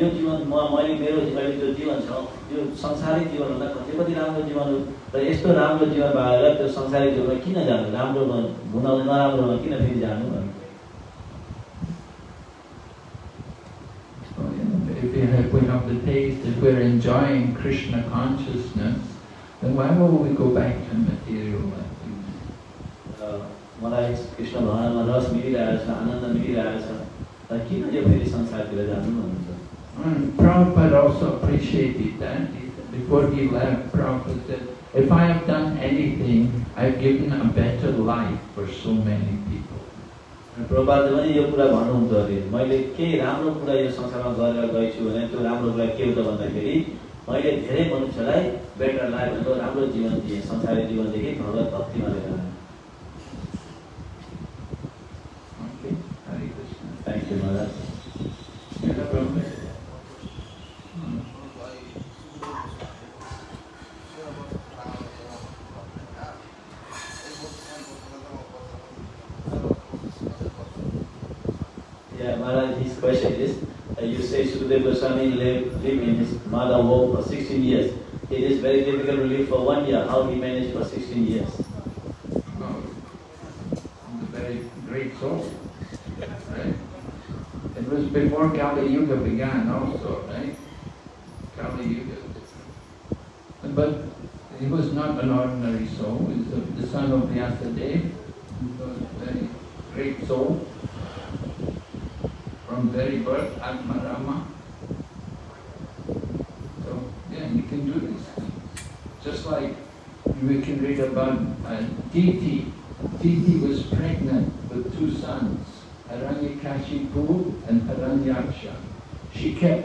यो जीवन म मैले मेरो अहिले जो जीवन छ यो संसारिक जीवनभन्दा कति कति राम्रो जीवन हो र यस्तो राम्रो जीवन भएर त्यो संसारिक जीवनमा किन जानु राम्रोमा हुन नराम्रोमा किन फेरि जानु if we have, we have the taste, if we're enjoying Krishna consciousness, then why will we go back to material life? मलाई कृष्ण भगवान्मा रस मिलिरहेछ आनन्द मिलिरहेछ र किन यो फेरि संसारतिर जानु भन्नुहुन्छ And Prabhupada also appreciated that. Before he left, Prabhupada said, if I have done anything, I've given a better life for so many people. प्रभातले पनि यो कुरा भन्नुहुन्थ्यो अरे मैले केही राम्रो कुरा यो संसारमा गरेर गएछु भने त्यो राम्रो कुरा के हो त भन्दाखेरि मैले धेरै मनुष्यलाई बेटर लाइफ भनेको राम्रो जीवन दिएँ संसारिक जीवनदेखि भगवत भक्तिमा लिएर आएँ. Thank you Maharaj Yeah, Maharaj, his question is, uh, you say Sukadeva Goswami lived, lived in his mother womb for 16 years. It is very difficult to live for one year. How he managed for 16 years? Oh, very great soul, right? It was before Kali Yuga began also, right? Kali Yuga. But he was not an ordinary soul, he was the- son of Vyasadeva, a very great soul. From very birth, Atmarama. So, yeah, you can do this. Just like we can read about uh, Diti. Diti was pregnant with two sons, Hiranyakashipu and Hiranyaksha. She kept